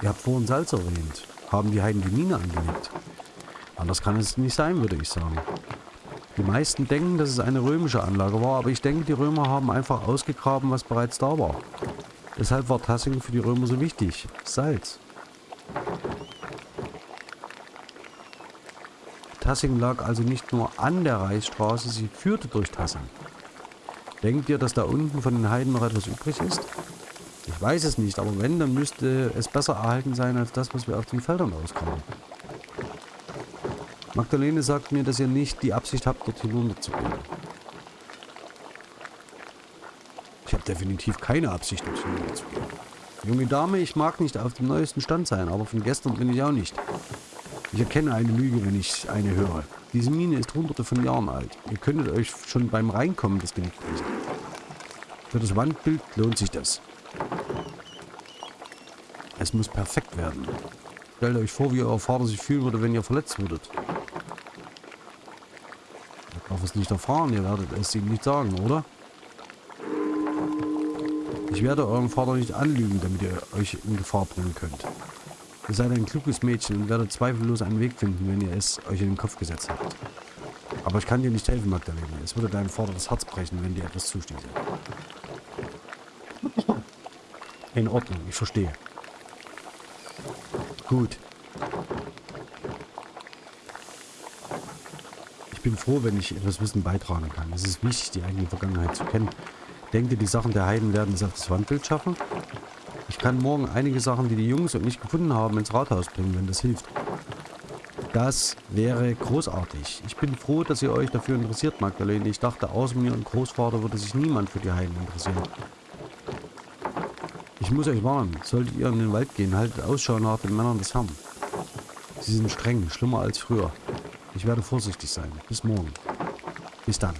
Ihr habt vorhin Salz erwähnt. Haben die Heiden die Mine angelegt? Anders kann es nicht sein, würde ich sagen. Die meisten denken, dass es eine römische Anlage war, aber ich denke, die Römer haben einfach ausgegraben, was bereits da war. Deshalb war Tassing für die Römer so wichtig. Salz. Tassing lag also nicht nur an der Reichsstraße, sie führte durch Tassing. Denkt ihr, dass da unten von den Heiden noch etwas übrig ist? Ich weiß es nicht, aber wenn, dann müsste es besser erhalten sein als das, was wir auf den Feldern ausgraben. Magdalene sagt mir, dass ihr nicht die Absicht habt, dort hinunterzugehen. Ich habe definitiv keine Absicht, dort hinunterzugehen. Junge Dame, ich mag nicht auf dem neuesten Stand sein, aber von gestern bin ich auch nicht. Ich erkenne eine Lüge, wenn ich eine höre. Diese Mine ist hunderte von Jahren alt. Ihr könntet euch schon beim Reinkommen das Genick brechen. Für das Wandbild lohnt sich das. Es muss perfekt werden. Stellt euch vor, wie euer Vater sich fühlen würde, wenn ihr verletzt würdet darf es nicht erfahren. Ihr werdet es ihm nicht sagen, oder? Ich werde euren Vater nicht anlügen, damit ihr euch in Gefahr bringen könnt. Ihr seid ein kluges Mädchen und werdet zweifellos einen Weg finden, wenn ihr es euch in den Kopf gesetzt habt. Aber ich kann dir nicht helfen, Magdalene. Es würde deinem Vater das Herz brechen, wenn dir etwas zustieße. In Ordnung, ich verstehe. Gut. Bin froh, wenn ich etwas Wissen beitragen kann. Es ist wichtig, die eigene Vergangenheit zu kennen. Denkt ihr, die Sachen der Heiden werden es auf das Wandbild schaffen? Ich kann morgen einige Sachen, die die Jungs und ich gefunden haben, ins Rathaus bringen, wenn das hilft. Das wäre großartig. Ich bin froh, dass ihr euch dafür interessiert, Magdalene. Ich dachte, außer mir und Großvater würde sich niemand für die Heiden interessieren. Ich muss euch warnen. Solltet ihr in den Wald gehen, haltet Ausschau nach den Männern des Herrn. Sie sind streng, schlimmer als früher. Ich werde vorsichtig sein. Bis morgen. Bis dann.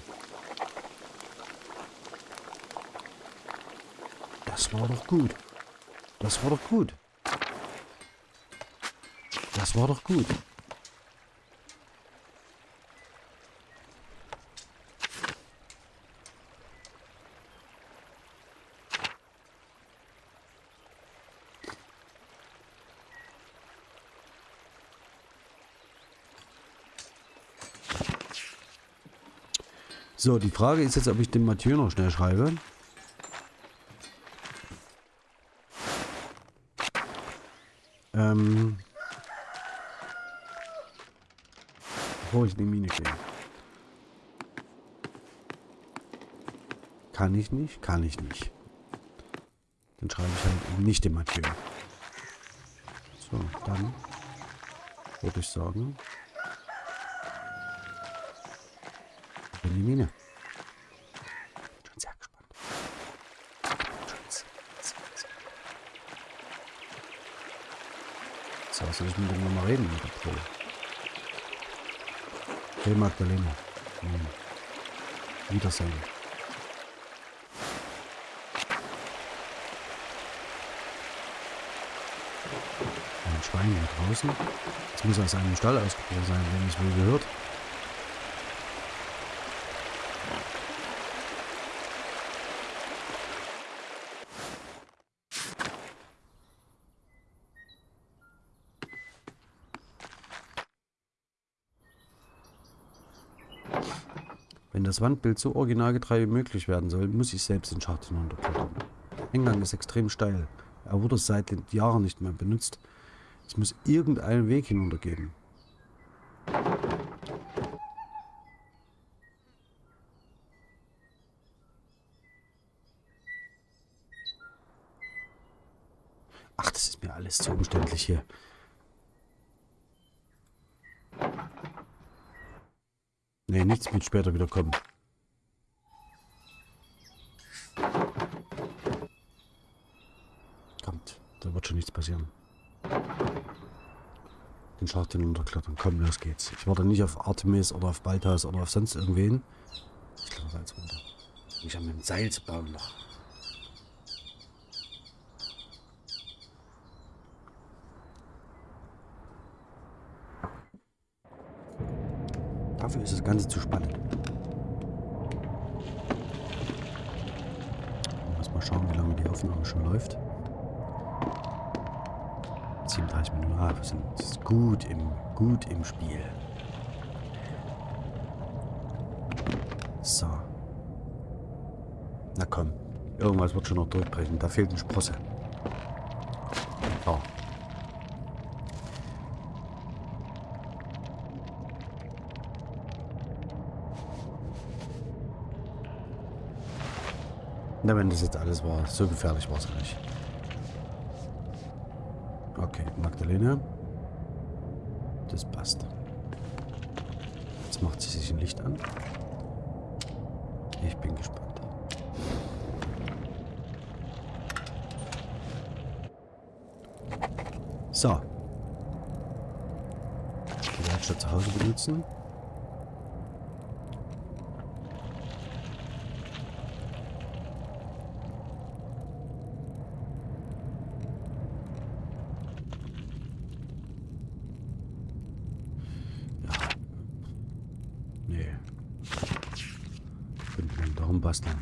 Das war doch gut. Das war doch gut. Das war doch gut. So, die Frage ist jetzt, ob ich den Mathieu noch schnell schreibe. Ähm. Bevor ich in die Mine gehe. Kann ich nicht? Kann ich nicht. Dann schreibe ich halt nicht den Mathieu. So, dann würde ich sagen, die Mine. Schon sehr gespannt. So, soll ich mit dem mal reden mit der Pro? Hey Magdalena. Hm. Wiedersehen. Ein Schwein hier draußen. Das muss aus einem Stall ausgebrochen sein, wenn ich wohl gehört. Das Wandbild so originalgetreu wie möglich werden soll, muss ich selbst den Schacht hinunterklettern. Der Eingang ist extrem steil. Er wurde seit Jahren nicht mehr benutzt. Es muss irgendeinen Weg hinuntergeben. Ach, das ist mir alles zu umständlich hier. Nee, nichts mit später wieder kommen. Kommt, da wird schon nichts passieren. Den Schacht hinunterklettern. Komm, los geht's. Ich warte nicht auf Artemis oder auf Balthas oder auf sonst irgendwen. Ich kletter da jetzt runter. Ich habe mit dem Seil zu bauen noch. Dafür ist das Ganze zu spannend. Lass mal schauen, wie lange die Aufnahme schon läuft. 37 Minuten. Ah, wir sind gut im, gut im Spiel. So. Na komm. Irgendwas wird schon noch durchbrechen. Da fehlt eine Sprosse. So. Na, wenn das jetzt alles war, so gefährlich war es nicht. Okay, Magdalena. Das passt. Jetzt macht sie sich ein Licht an. Ich bin gespannt. So. Die Werkstatt zu Hause benutzen. Nee. Könnte man darum basteln.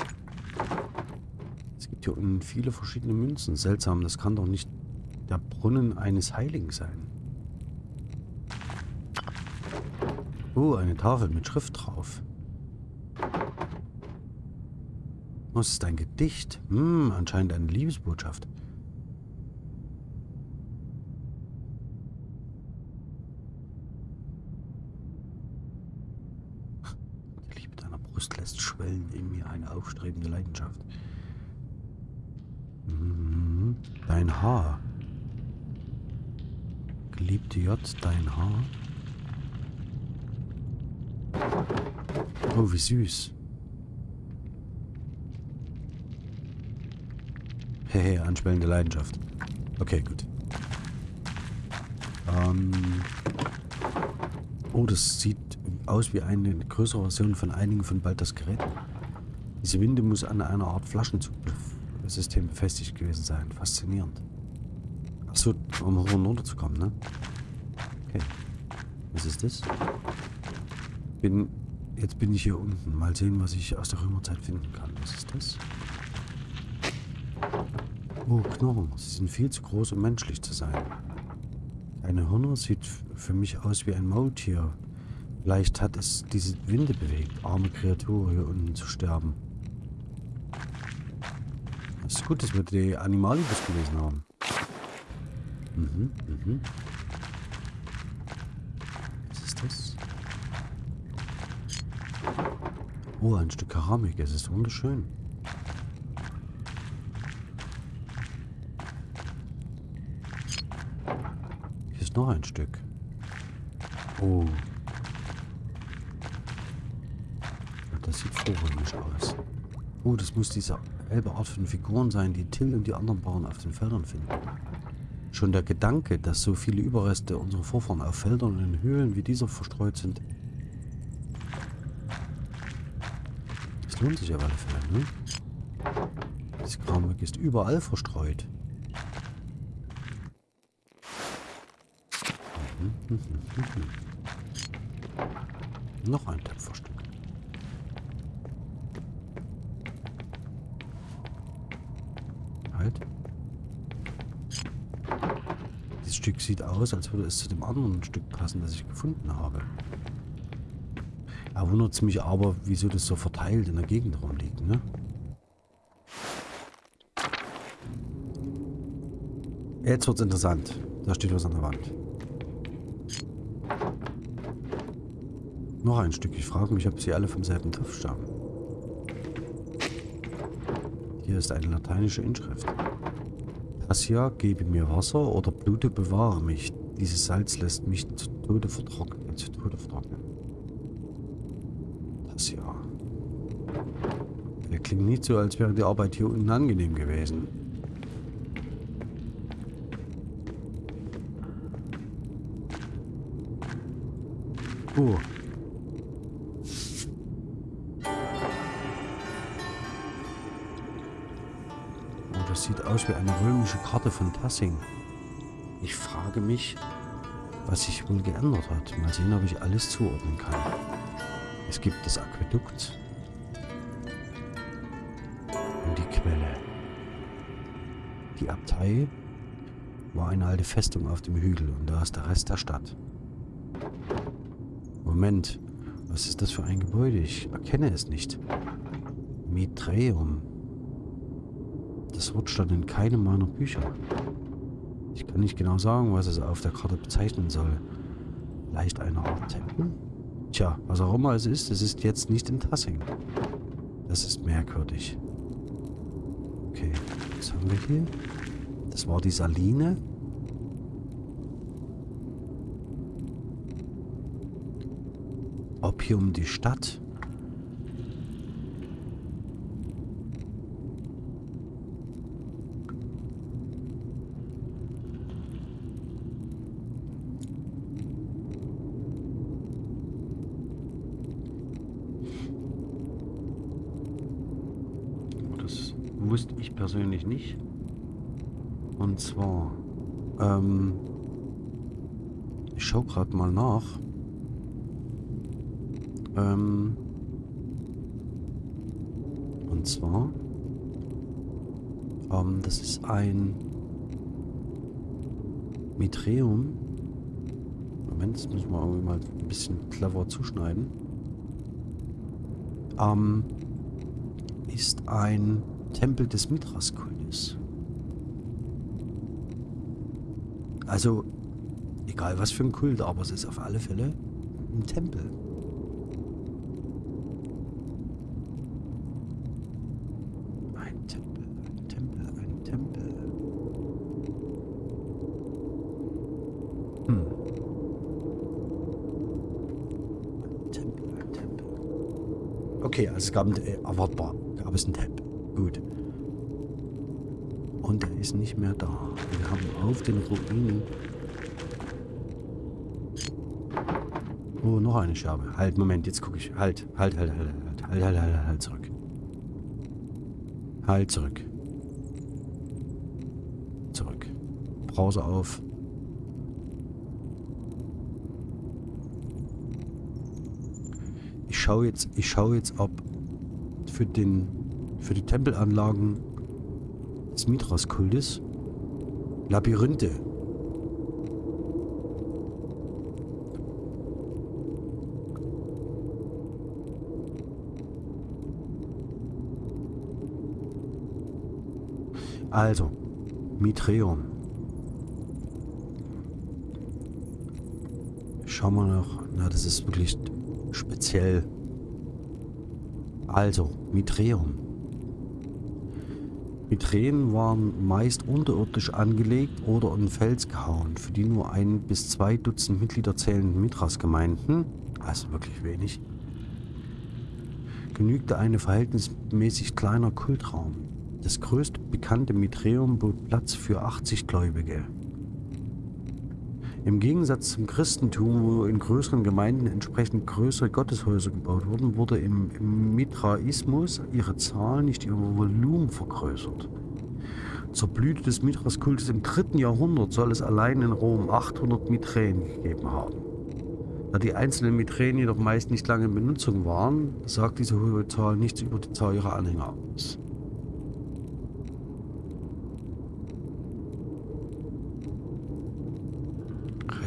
Es gibt hier unten viele verschiedene Münzen. Seltsam, das kann doch nicht der Brunnen eines Heiligen sein. Oh, eine Tafel mit Schrift drauf. Es ist ein Gedicht. Hm, anscheinend eine Liebesbotschaft. Die Liebe deiner Brust lässt schwellen in mir eine aufstrebende Leidenschaft. Dein Haar. Geliebte J, dein Haar. Oh, wie süß. Hehe, anschwellende Leidenschaft. Okay, gut. Ähm oh, das sieht aus wie eine größere Version von einigen von Balthas Geräten. Diese Winde muss an einer Art Flaschenzug System befestigt gewesen sein. Faszinierend. Achso, um hoch ne? Okay. Was ist das? Bin, jetzt bin ich hier unten. Mal sehen, was ich aus der Römerzeit finden kann. Was ist das? Oh, Knochen. Sie sind viel zu groß, um menschlich zu sein. Eine Hörner sieht für mich aus wie ein Maultier. Vielleicht hat es diese Winde bewegt, arme Kreatur hier unten zu sterben. Gut, dass wir die Animalibus gelesen haben. Mhm, mhm. Was ist das? Oh, ein Stück Keramik. Es ist wunderschön. Hier ist noch ein Stück. Oh. Das sieht vorrangig aus. Oh, das muss diese selbe Art von Figuren sein, die Till und die anderen Bauern auf den Feldern finden. Schon der Gedanke, dass so viele Überreste unserer Vorfahren auf Feldern und in Höhlen wie dieser verstreut sind, das lohnt sich auf alle Fälle, ne? Das Kramwerk ist überall verstreut. Mhm, mhm, mhm, Noch ein Töpferstück. Halt. Dieses Stück sieht aus, als würde es zu dem anderen Stück passen, das ich gefunden habe. Er wundert mich aber, wieso das so verteilt in der Gegend rumliegt, ne? Jetzt wird's interessant. Da steht was an der Wand. Noch ein Stück. Ich frage mich, ob sie alle vom selben Topf stammen. Hier ist eine lateinische Inschrift. Tassia, gebe mir Wasser oder Blute bewahre mich. Dieses Salz lässt mich zu Tode vertrocknen. Zu Tode vertrocknen. Tassia. Der klingt nicht so, als wäre die Arbeit hier unten angenehm gewesen. Oh, wie eine römische Karte von Tassing. Ich frage mich, was sich wohl geändert hat. Mal sehen, ob ich alles zuordnen kann. Es gibt das Aquädukt und die Quelle. Die Abtei war eine alte Festung auf dem Hügel und da ist der Rest der Stadt. Moment, was ist das für ein Gebäude? Ich erkenne es nicht. Mitreum. Das Wort stand in keinem meiner Bücher. Ich kann nicht genau sagen, was es auf der Karte bezeichnen soll. Vielleicht eine Art Tempel? Tja, was auch immer es ist, es ist jetzt nicht in Tassing. Das ist merkwürdig. Okay, was haben wir hier? Das war die Saline. Ob hier um die Stadt? Das wusste ich persönlich nicht. Und zwar, ähm, ich schaue gerade mal nach. Ähm, und zwar, ähm, das ist ein Mitreum. Moment, das müssen wir irgendwie mal ein bisschen clever zuschneiden. Ähm, ist ein Tempel des Mithras-Kultes. Also, egal was für ein Kult, aber es ist auf alle Fälle ein Tempel. Ein Tempel, ein Tempel, ein Tempel. Hm. Ein Tempel, ein Tempel. Okay, also es gab, ein- äh, erwartbar, gab es einen Tempel. Gut. Und er ist nicht mehr da. Wir haben auf den Ruinen... Oh, noch eine Scherbe. Halt, Moment, jetzt gucke ich. Halt, halt, halt, halt, halt, halt, halt, halt, halt, halt, zurück. Halt zurück. Browser auf. Ich schaue jetzt, ich schaue jetzt, ob für den, für die Tempelanlagen des Mithras-Kultes Labyrinthe Also, Mitreum. Schauen wir noch. Na, das ist wirklich speziell. Also, Mitreum. Mitreen waren meist unterirdisch angelegt oder in Fels gehauen, für die nur ein bis zwei Dutzend Mitglieder zählenden Mithras-Gemeinden, also wirklich wenig, genügte eine verhältnismäßig kleiner Kultraum. Das größte bekannte Mitreum bot Platz für 80 Gläubige. Im Gegensatz zum Christentum, wo in größeren Gemeinden entsprechend größere Gotteshäuser gebaut wurden, wurde im, im Mitraismus ihre Zahl, nicht ihr Volumen vergrößert. Zur Blüte des Mithras-Kultes im dritten Jahrhundert soll es allein in Rom 800 Miträen gegeben haben. Da die einzelnen Miträen jedoch meist nicht lange in Benutzung waren, sagt diese hohe Zahl nichts über die Zahl ihrer Anhänger aus.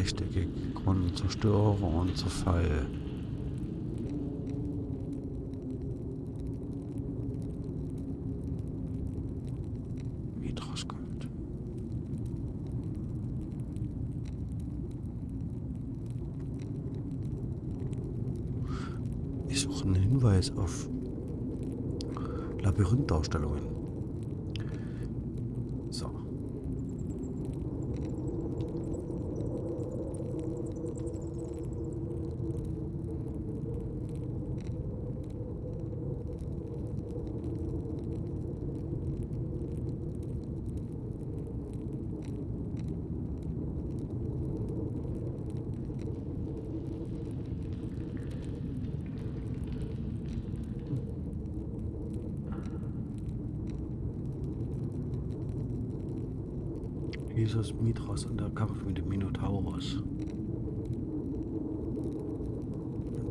Rechteckig Grund Zerstörung und Zerfall. Mitrasgold. Ich suche einen Hinweis auf Labyrinthdarstellungen. Jesus Mithras und der Kampf mit dem Minotaurus.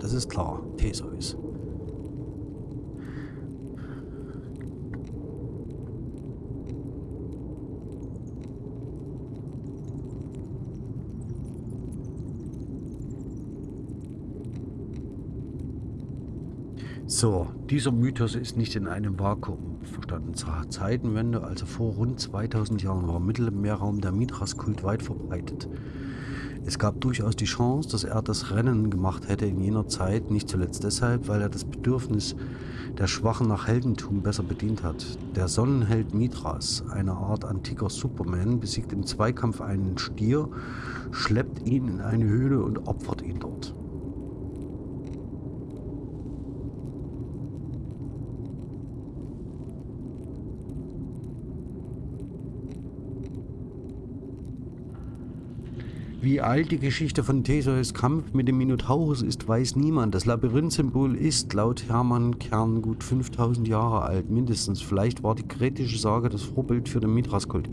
Das ist klar, Theseus. So, dieser Mythos ist nicht in einem Vakuum verstanden. Zur Zeitenwende, also vor rund 2000 Jahren, war im Mittelmeerraum der Mithras-Kult weit verbreitet. Es gab durchaus die Chance, dass er das Rennen gemacht hätte in jener Zeit, nicht zuletzt deshalb, weil er das Bedürfnis der Schwachen nach Heldentum besser bedient hat. Der Sonnenheld Mithras, eine Art antiker Superman, besiegt im Zweikampf einen Stier, schleppt ihn in eine Höhle und opfert ihn dort. Wie alt die Geschichte von Theseus Kampf mit dem Minotaurus ist, weiß niemand. Das Labyrinth-Symbol ist laut Hermann Kern gut 5000 Jahre alt, mindestens. Vielleicht war die kretische Sage das Vorbild für den Mithras-Kult.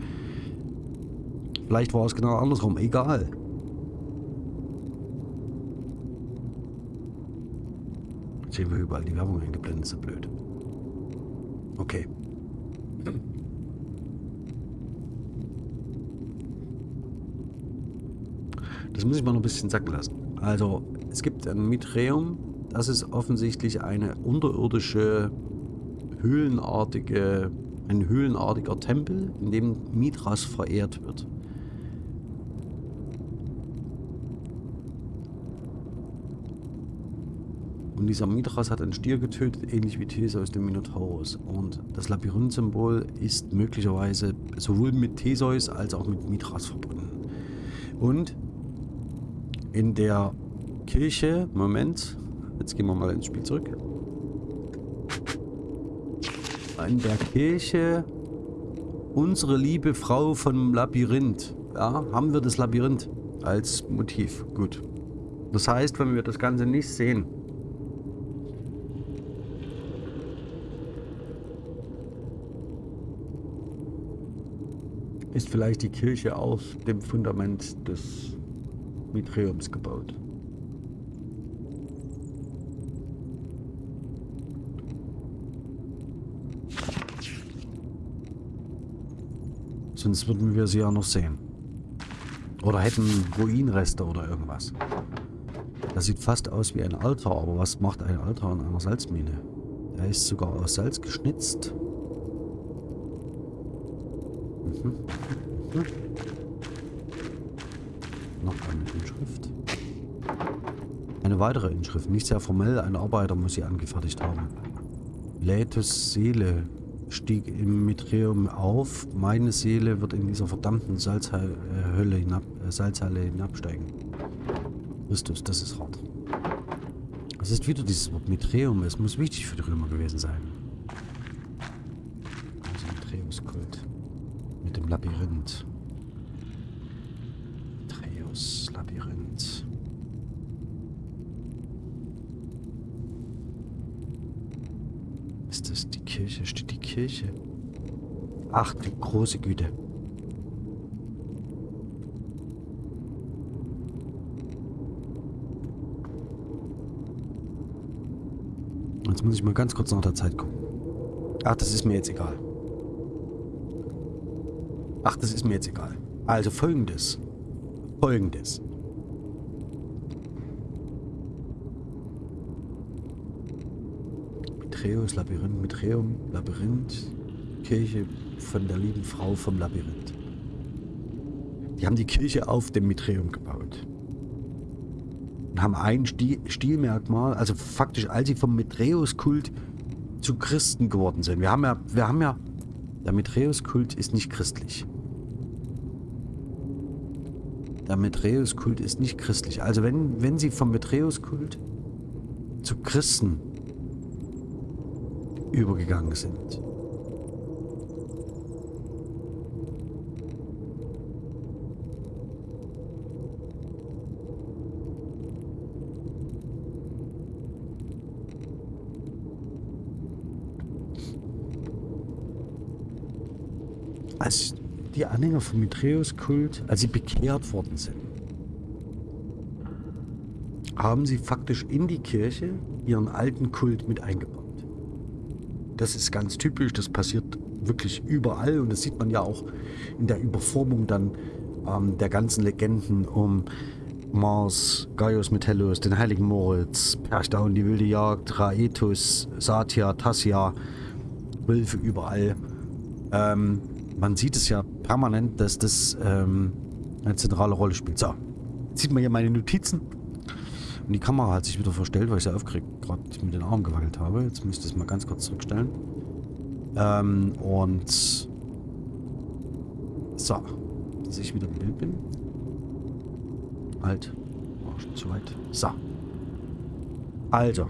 Vielleicht war es genau andersrum. Egal. Jetzt sehen wir überall die Werbung eingeblendet, so blöd. Okay. Das muss ich mal noch ein bisschen sacken lassen. Also, es gibt ein Mitreum. Das ist offensichtlich eine unterirdische, höhlenartige, ein höhlenartiger Tempel, in dem Mithras verehrt wird. Und dieser Mithras hat einen Stier getötet, ähnlich wie Theseus dem Minotaurus. Und das Labyrinth-Symbol ist möglicherweise sowohl mit Theseus als auch mit Mithras verbunden. Und in der Kirche, Moment, jetzt gehen wir mal ins Spiel zurück. In der Kirche unsere liebe Frau vom Labyrinth. Ja, haben wir das Labyrinth als Motiv. Gut. Das heißt, wenn wir das Ganze nicht sehen, ist vielleicht die Kirche auf dem Fundament des Mitreums gebaut. Sonst würden wir sie ja noch sehen. Oder hätten Ruinenreste oder irgendwas. Das sieht fast aus wie ein Altar, aber was macht ein Altar in einer Salzmine? Er ist sogar aus Salz geschnitzt. Mhm. Mhm. Noch eine Inschrift. Eine weitere Inschrift, nicht sehr formell, ein Arbeiter muss sie angefertigt haben. Laetus Seele stieg im Mitreum auf, meine Seele wird in dieser verdammten Salzhölle hinab, äh, Salzhalle hinabsteigen. Christus, das ist hart. Es ist wieder dieses Wort Mitreum. Es muss wichtig für die Römer gewesen sein. Also Mitreuskult. Mit dem Labyrinth. Mitreus Labyrinth. Ist das die Kirche? Steht die Kirche? Ach, die große Güte. Jetzt muss ich mal ganz kurz nach der Zeit gucken. Ach, das ist mir jetzt egal. Ach, das ist mir jetzt egal. Also folgendes. Folgendes. Mitreus Labyrinth, Mitreum, Labyrinth, Kirche von der lieben Frau vom Labyrinth. Die haben die Kirche auf dem Mitreum gebaut und haben ein Stil Stilmerkmal, also faktisch, als sie vom Mitreus-Kult zu Christen geworden sind. Wir haben ja, wir haben ja, der Mitreus-Kult ist nicht christlich. Der Mitreus-Kult ist nicht christlich. Also wenn, wenn sie vom Mitreus-Kult zu Christen übergegangen sind, als die Anhänger vom Mitreus-Kult, als sie bekehrt worden sind, haben sie faktisch in die Kirche ihren alten Kult mit eingebaut. Das ist ganz typisch, das passiert wirklich überall und das sieht man ja auch in der Überformung dann ähm, der ganzen Legenden um Mars, Gaius Metellus, den heiligen Moritz, Perchta und die wilde Jagd, Raetus, Satya, Tassia, Wölfe überall. Ähm, man sieht es ja permanent, dass das ähm, eine zentrale Rolle spielt. So, jetzt sieht man hier meine Notizen. Und die Kamera hat sich wieder verstellt, weil ich sie aufgeregt gerade mit den Armen gewackelt habe. Jetzt müsste ich es mal ganz kurz zurückstellen. Ähm, und so, dass ich wieder im Bild bin. Halt, war schon zu weit. So. Also,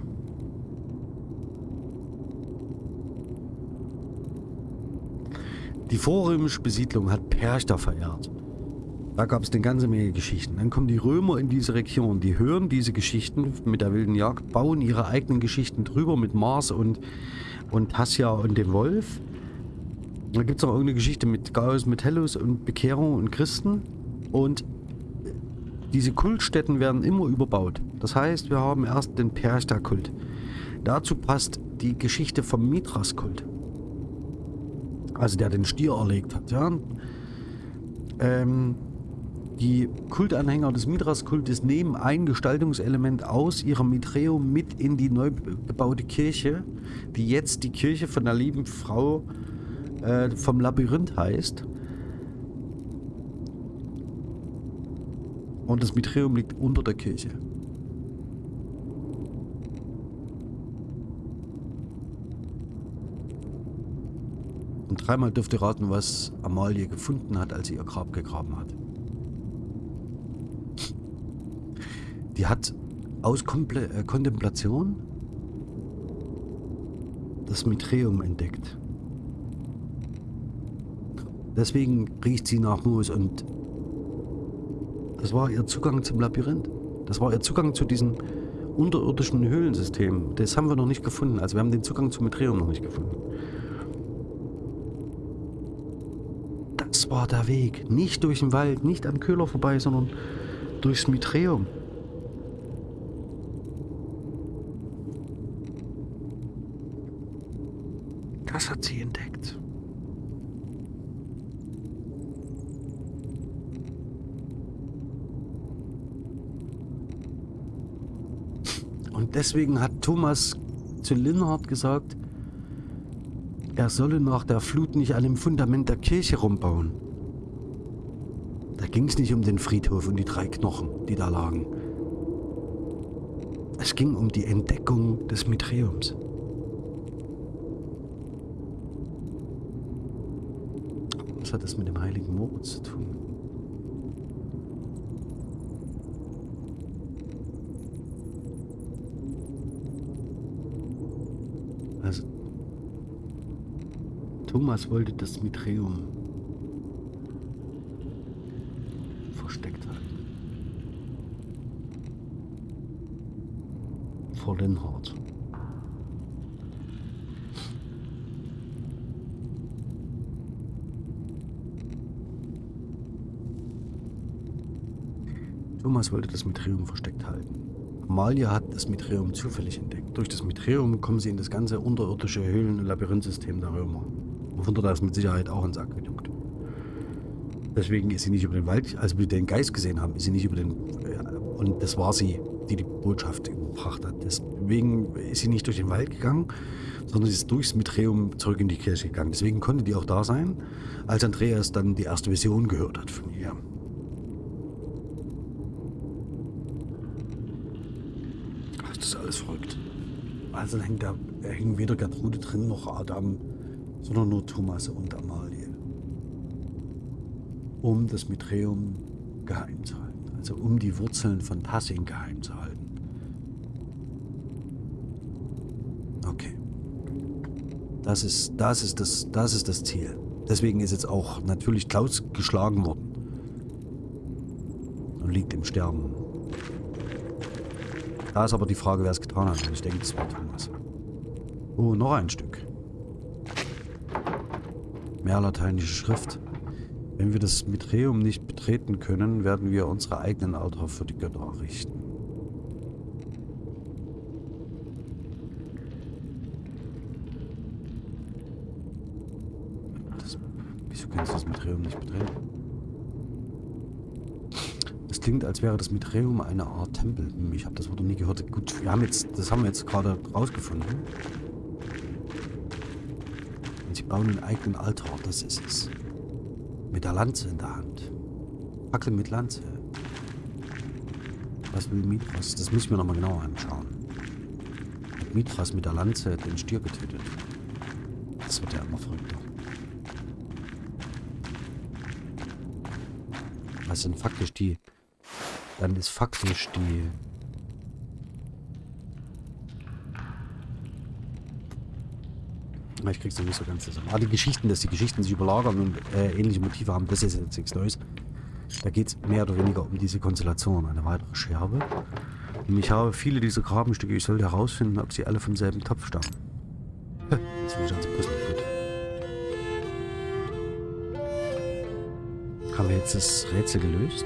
Die vorrömische Besiedlung hat Perchta verehrt. Da gab es eine ganze Menge Geschichten. Dann kommen die Römer in diese Region, die hören diese Geschichten mit der wilden Jagd, bauen ihre eigenen Geschichten drüber mit Mars und, und Tassia und dem Wolf. Da gibt es auch irgendeine Geschichte mit Gaius Metellus und Bekehrung und Christen. Und diese Kultstätten werden immer überbaut. Das heißt, wir haben erst den Perchta-Kult. Dazu passt die Geschichte vom Mithras-Kult also der den Stier erlegt hat, ja. Ähm, die Kultanhänger des Mithras-Kultes nehmen ein Gestaltungselement aus ihrem Mitreum mit in die neu gebaute Kirche, die jetzt die Kirche von der lieben Frau äh, vom Labyrinth heißt. Und das Mitreum liegt unter der Kirche. Und dreimal dürft ihr raten, was Amalie gefunden hat, als sie ihr Grab gegraben hat. Die hat aus Komple äh, Kontemplation das Mitreum entdeckt. Deswegen riecht sie nach Moos und das war ihr Zugang zum Labyrinth. Das war ihr Zugang zu diesem unterirdischen Höhlensystem. Das haben wir noch nicht gefunden. Also wir haben den Zugang zum Mitreum noch nicht gefunden. Das war der Weg. Nicht durch den Wald, nicht am Köhler vorbei, sondern durchs Mitreum. Das hat sie entdeckt. Und deswegen hat Thomas zu Linhard gesagt, er solle nach der Flut nicht an dem Fundament der Kirche rumbauen. Da ging es nicht um den Friedhof und die drei Knochen, die da lagen. Es ging um die Entdeckung des Mitreums. Was hat das mit dem heiligen Moritz zu tun? Also, Thomas wollte das Mitreum versteckt halten. Vor Linhard. Thomas wollte das Mitreum versteckt halten. Amalia hat das Mitreum zufällig entdeckt. Durch das Mitreum kommen sie in das ganze unterirdische Höhlen- und Labyrinthsystem der Römer. Dort aus mit Sicherheit auch ins Aquädukt. Deswegen ist sie nicht über den Wald, als wir den Geist gesehen haben, ist sie nicht über den... Und das war sie, die die Botschaft überbracht hat. Deswegen ist sie nicht durch den Wald gegangen, sondern sie ist durchs Mitreum zurück in die Kirche gegangen. Deswegen konnte die auch da sein, als Andreas dann die erste Vision gehört hat von ihr. Das ist alles verrückt. Also hängt da hängen weder Gertrude drin noch Adam, sondern nur Thomas und Amalie. Um das Mitreum geheim zu halten. Also um die Wurzeln von Tassing geheim zu halten. Okay. Das ist, das ist, das, das ist das Ziel. Deswegen ist jetzt auch natürlich Klaus geschlagen worden. Und liegt im Sterben. Da ist aber die Frage, wer es getan hat. Ich denke, das war Thomas. Oh, noch ein Stück. Mehr lateinische Schrift. Wenn wir das Mitreum nicht betreten können, werden wir unsere eigenen Altar für die Götter errichten. Das, wieso kannst du das Mitreum nicht betreten? Es klingt, als wäre das Mitreum eine Art Tempel. Hm, Ich habe das Wort noch nie gehört. Gut, wir haben jetzt, das haben wir jetzt gerade rausgefunden. Bauen einen eigenen Altar, das ist es. Mit der Lanze in der Hand. Fackel mit Lanze. Was will Mithras? Das müssen wir nochmal genauer anschauen. Hat Mithras mit der Lanze den Stier getötet? Das wird ja immer verrückter. Was sind faktisch die... Dann ist faktisch die... Ich krieg's noch nicht so ganz zusammen. Ah, die Geschichten, dass die Geschichten sich überlagern und äh, ähnliche Motive haben, das ist jetzt nichts Neues. Da geht es mehr oder weniger um diese Konstellation. Eine weitere Scherbe. Und ich habe viele dieser Grabenstücke. Ich sollte herausfinden, ob sie alle vom selben Topf stammen. Hä, Jetzt bin ich ans Puzzle gut. Haben wir jetzt das Rätsel gelöst?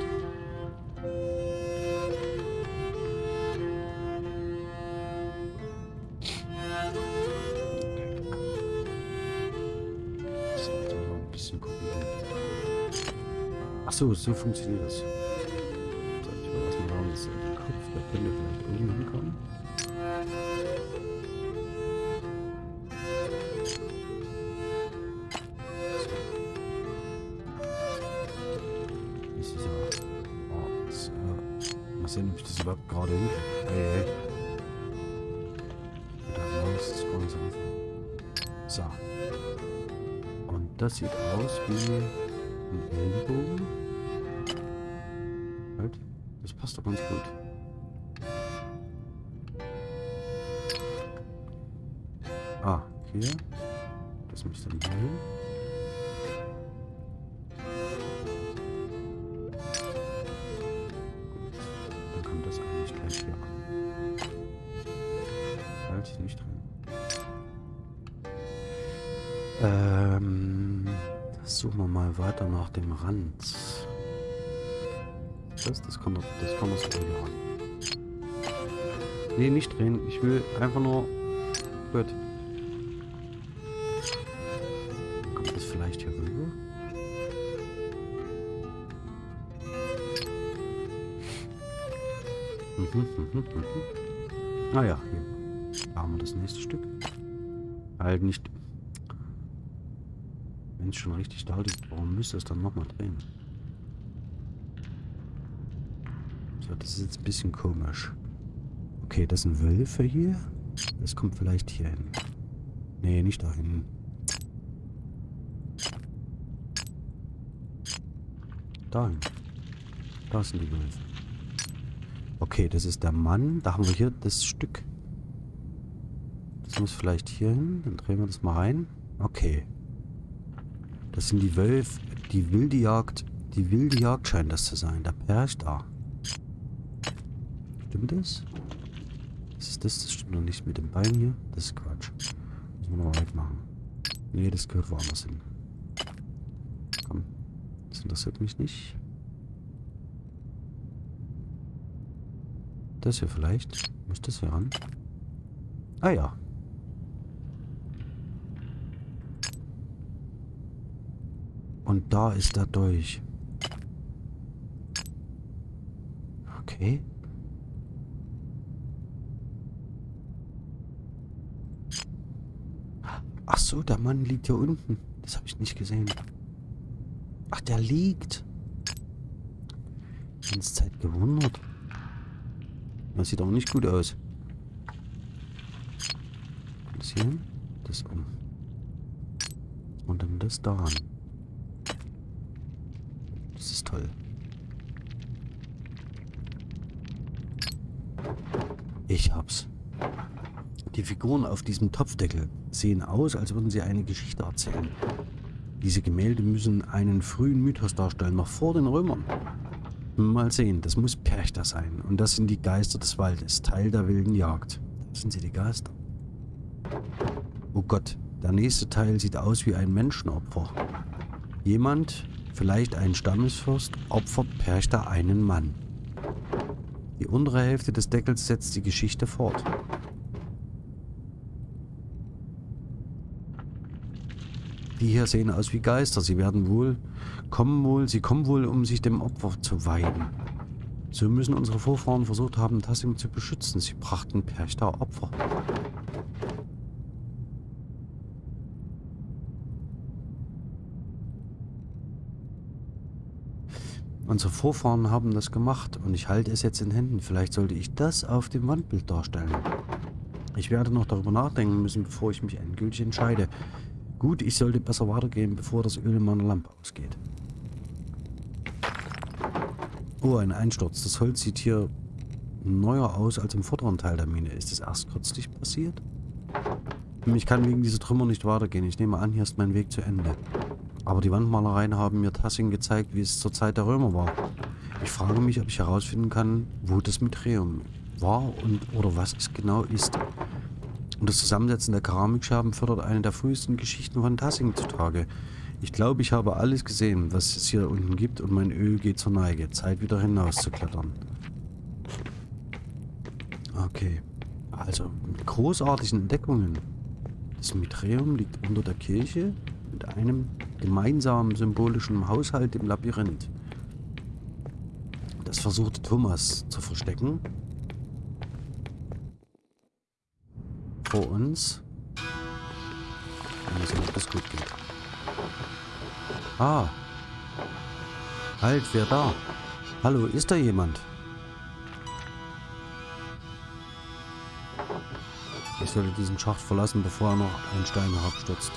So, so funktioniert das. So, ich will erstmal schauen, dass der Kopf, der könnte vielleicht oben hinkommen. Ist dieser Ort? So. Mal sehen, ob ich das überhaupt gerade hinkriege. Hey, hey. So. Und das sieht aus wie ein Ellenbogen. Das passt doch ganz gut. Ah, hier. Das müsste dann hier hin. Dann kommt das eigentlich gleich hier an. Halt, nicht drin. Ähm, Suchen wir mal weiter nach dem Rand. Das, das kann doch, das kann das ran. Nee, nicht drehen. Ich will einfach nur... Gut. Kommt das vielleicht hier rüber? Mhm, mhm, mhm. Ah ja, hier haben wir das nächste Stück. Halt nicht... Wenn es schon richtig da liegt, warum müsste es dann nochmal drehen? So, das ist jetzt ein bisschen komisch. Okay, das sind Wölfe hier. Das kommt vielleicht hier hin. Nee, nicht dahin. Dahin. Da sind die Wölfe. Okay, das ist der Mann. Da haben wir hier das Stück. Das muss vielleicht hier hin. Dann drehen wir das mal rein. Okay. Das sind die Wölfe. Die wilde Jagd. Die wilde Jagd scheint das zu sein. Der Perch da. Stimmt das? Was ist das? Das stimmt noch nicht mit dem Bein hier. Das ist Quatsch. Müssen wir nochmal wegmachen. Nee, das gehört woanders hin. Komm. Das interessiert mich nicht. Das hier vielleicht. Muss das hier ran? Ah ja. Und da ist er durch. Okay. Ach so, der Mann liegt hier unten. Das habe ich nicht gesehen. Ach, der liegt. Die ganze Zeit gewundert. Das sieht auch nicht gut aus. Das hier, das um. Und dann das daran. Das ist toll. Ich hab's. Die Figuren auf diesem Topfdeckel sehen aus, als würden sie eine Geschichte erzählen. Diese Gemälde müssen einen frühen Mythos darstellen, noch vor den Römern. Mal sehen, das muss Perchta sein. Und das sind die Geister des Waldes, Teil der wilden Jagd. Das sind sie die Geister. Oh Gott, der nächste Teil sieht aus wie ein Menschenopfer. Jemand, vielleicht ein Stammesfürst, opfert Perchta einen Mann. Die untere Hälfte des Deckels setzt die Geschichte fort. Die hier sehen aus wie Geister. Sie werden wohl, kommen wohl, sie kommen wohl, um sich dem Opfer zu weihen. So müssen unsere Vorfahren versucht haben, Tassing zu beschützen. Sie brachten Perchta Opfer. Unsere Vorfahren haben das gemacht und ich halte es jetzt in Händen. Vielleicht sollte ich das auf dem Wandbild darstellen. Ich werde noch darüber nachdenken müssen, bevor ich mich endgültig entscheide. Gut, ich sollte besser weitergehen, bevor das Öl in meiner Lampe ausgeht. Oh, ein Einsturz. Das Holz sieht hier neuer aus als im vorderen Teil der Mine. Ist das erst kürzlich passiert? Ich kann wegen dieser Trümmer nicht weitergehen. Ich nehme an, hier ist mein Weg zu Ende. Aber die Wandmalereien haben mir Tassing gezeigt, wie es zur Zeit der Römer war. Ich frage mich, ob ich herausfinden kann, wo das Mitreum war und oder was es genau ist. Und das Zusammensetzen der Keramikscherben fördert eine der frühesten Geschichten von Tassing zutage. Ich glaube, ich habe alles gesehen, was es hier unten gibt und mein Öl geht zur Neige. Zeit wieder hinaus zu klettern. Okay. Also, mit großartigen Entdeckungen. Das Mitreum liegt unter der Kirche mit einem gemeinsamen symbolischen Haushalt im Labyrinth. Das versuchte Thomas zu verstecken vor uns. Sehen, ob das gut geht. Ah. Halt, wer da? Hallo, ist da jemand? Ich sollte diesen Schacht verlassen, bevor er noch einen Stein herabstürzt.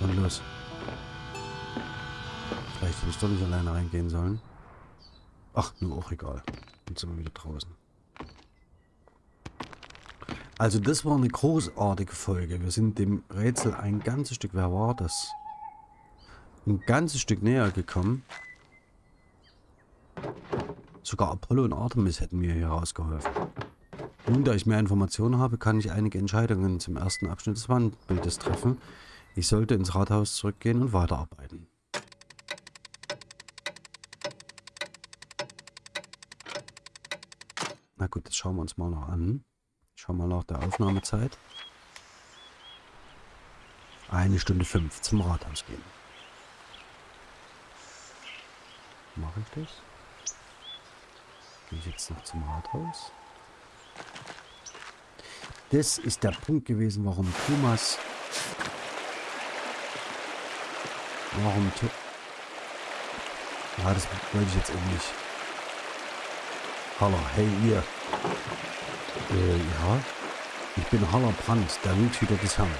Und los. Vielleicht hätte ich doch nicht alleine reingehen sollen. Ach, nur auch egal. Jetzt sind wir wieder draußen. Also das war eine großartige Folge. Wir sind dem Rätsel ein ganzes Stück, wer war das? Ein ganzes Stück näher gekommen. Sogar Apollo und Artemis hätten mir hier rausgeholfen. Nun, da ich mehr Informationen habe, kann ich einige Entscheidungen zum ersten Abschnitt des Wandbildes treffen. Ich sollte ins Rathaus zurückgehen und weiterarbeiten. Na gut, das schauen wir uns mal noch an. Schauen wir nach der Aufnahmezeit. Eine Stunde fünf zum Rathaus gehen. Mache ich das? Gehe ich jetzt noch zum Rathaus? Das ist der Punkt gewesen, warum Thomas... Warum... Ja, das wollte ich jetzt eben nicht. Hallo, hey ihr. Äh, ja? Ich bin Haller Brandt, der Wildhüter des Herrn.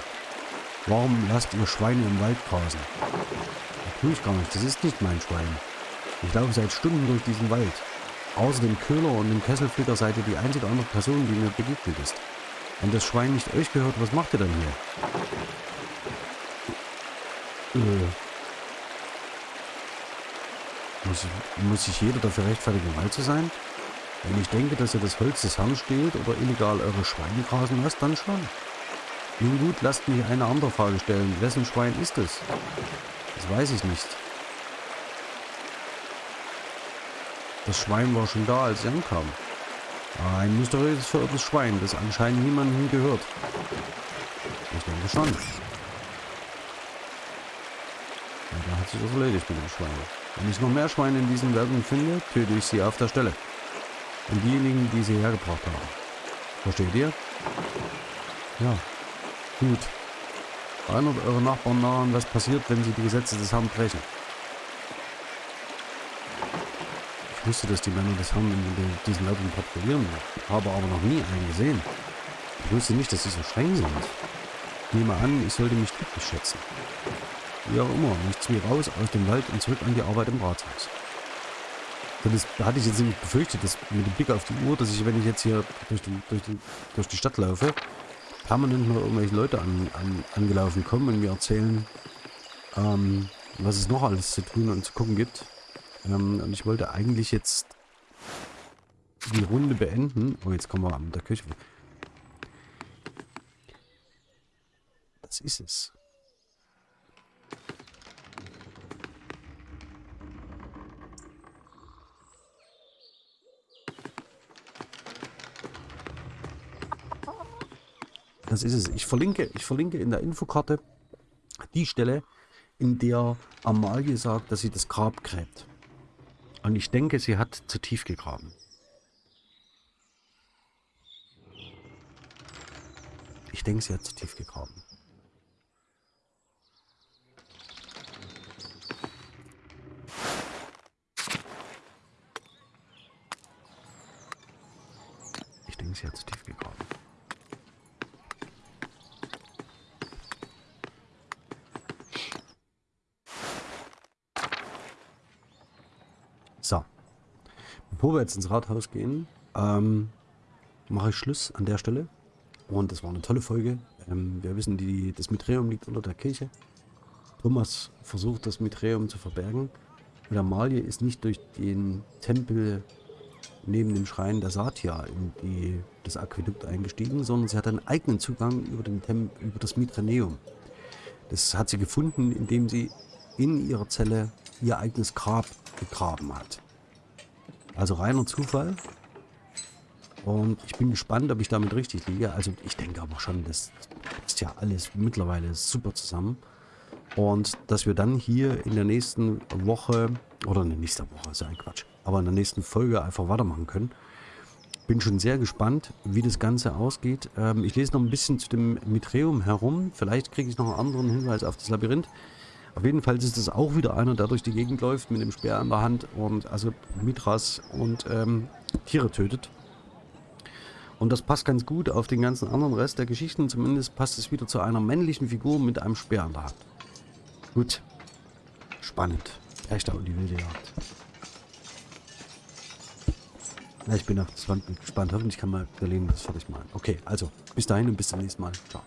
Warum lasst ihr Schweine im Wald grasen? Das tue ich gar nicht, das ist nicht mein Schwein. Ich laufe seit Stunden durch diesen Wald. Außer dem Köhler und dem Kesselflicker seid ihr die einzige andere Person, die mir begegnet ist. Wenn das Schwein nicht euch gehört, was macht ihr dann hier? Äh. Muss, ich, muss sich jeder dafür rechtfertigen, im Wald zu sein? Wenn ich denke, dass ihr das Holz des Herrn steht oder illegal eure Schweine grasen lasst, dann schon. Nun gut, lasst mich eine andere Frage stellen. Wessen Schwein ist es? Das weiß ich nicht. Das Schwein war schon da, als ich ankam. Ein mysteriöses verirrtes Schwein, das anscheinend niemandem gehört. Ich denke schon. Und da hat sich das erledigt mit dem Schwein. Wenn ich noch mehr Schweine in diesen Wäldern finde, töte ich sie auf der Stelle. Und diejenigen, die sie hergebracht haben. Versteht ihr? Ja. Gut. Erinnert eure Nachbarn daran, was passiert, wenn sie die Gesetze des Herrn brechen. Ich wusste, dass die Männer des Herrn in diesen Leuten patrouillieren, habe aber noch nie einen gesehen. Ich wusste nicht, dass sie so streng sind. Ich nehme an, ich sollte mich glücklich schätzen. Wie auch immer, nichts wie raus aus dem Wald und zurück an die Arbeit im Rathaus. Das hatte ich jetzt nämlich befürchtet, dass mit dem Blick auf die Uhr, dass ich, wenn ich jetzt hier durch die, durch die, durch die Stadt laufe, permanent noch irgendwelche Leute an, an, angelaufen kommen und mir erzählen, ähm, was es noch alles zu tun und zu gucken gibt. Ähm, und ich wollte eigentlich jetzt die Runde beenden. Oh, jetzt kommen wir an der Küche. Das ist es. Das ist es. Ich verlinke, ich verlinke in der Infokarte die Stelle, in der Amalie sagt, dass sie das Grab gräbt. Und ich denke, sie hat zu tief gegraben. Ich denke, sie hat zu tief gegraben. Ich denke, sie hat zu tief gegraben. So. Bevor wir jetzt ins Rathaus gehen, ähm, mache ich Schluss an der Stelle. Und das war eine tolle Folge. Ähm, wir wissen, die, das Mitreum liegt unter der Kirche. Thomas versucht, das Mitreum zu verbergen. Und Amalie ist nicht durch den Tempel neben dem Schrein der Satya in die, das Aquädukt eingestiegen, sondern sie hat einen eigenen Zugang über, den Tem über das Mitraneum. Das hat sie gefunden, indem sie in ihrer Zelle ihr eigenes Grab gegraben hat. Also reiner Zufall. Und ich bin gespannt, ob ich damit richtig liege. Also ich denke aber schon, das ist ja alles mittlerweile super zusammen. Und dass wir dann hier in der nächsten Woche, oder in der nächsten Woche, ist ja ein Quatsch, aber in der nächsten Folge einfach weitermachen können. Bin schon sehr gespannt, wie das Ganze ausgeht. Ähm, ich lese noch ein bisschen zu dem Mitreum herum. Vielleicht kriege ich noch einen anderen Hinweis auf das Labyrinth. Auf jeden Fall ist es auch wieder einer, der durch die Gegend läuft mit dem Speer in der Hand und also Mitras und ähm, Tiere tötet. Und das passt ganz gut auf den ganzen anderen Rest der Geschichten. Zumindest passt es wieder zu einer männlichen Figur mit einem Speer in der Hand. Gut. Spannend. Echter und die wilde Jagd. Ja, ich bin auf das Wand gespannt. Hoffentlich kann mal Berlin das fertig machen. Okay, also bis dahin und bis zum nächsten Mal. Ciao.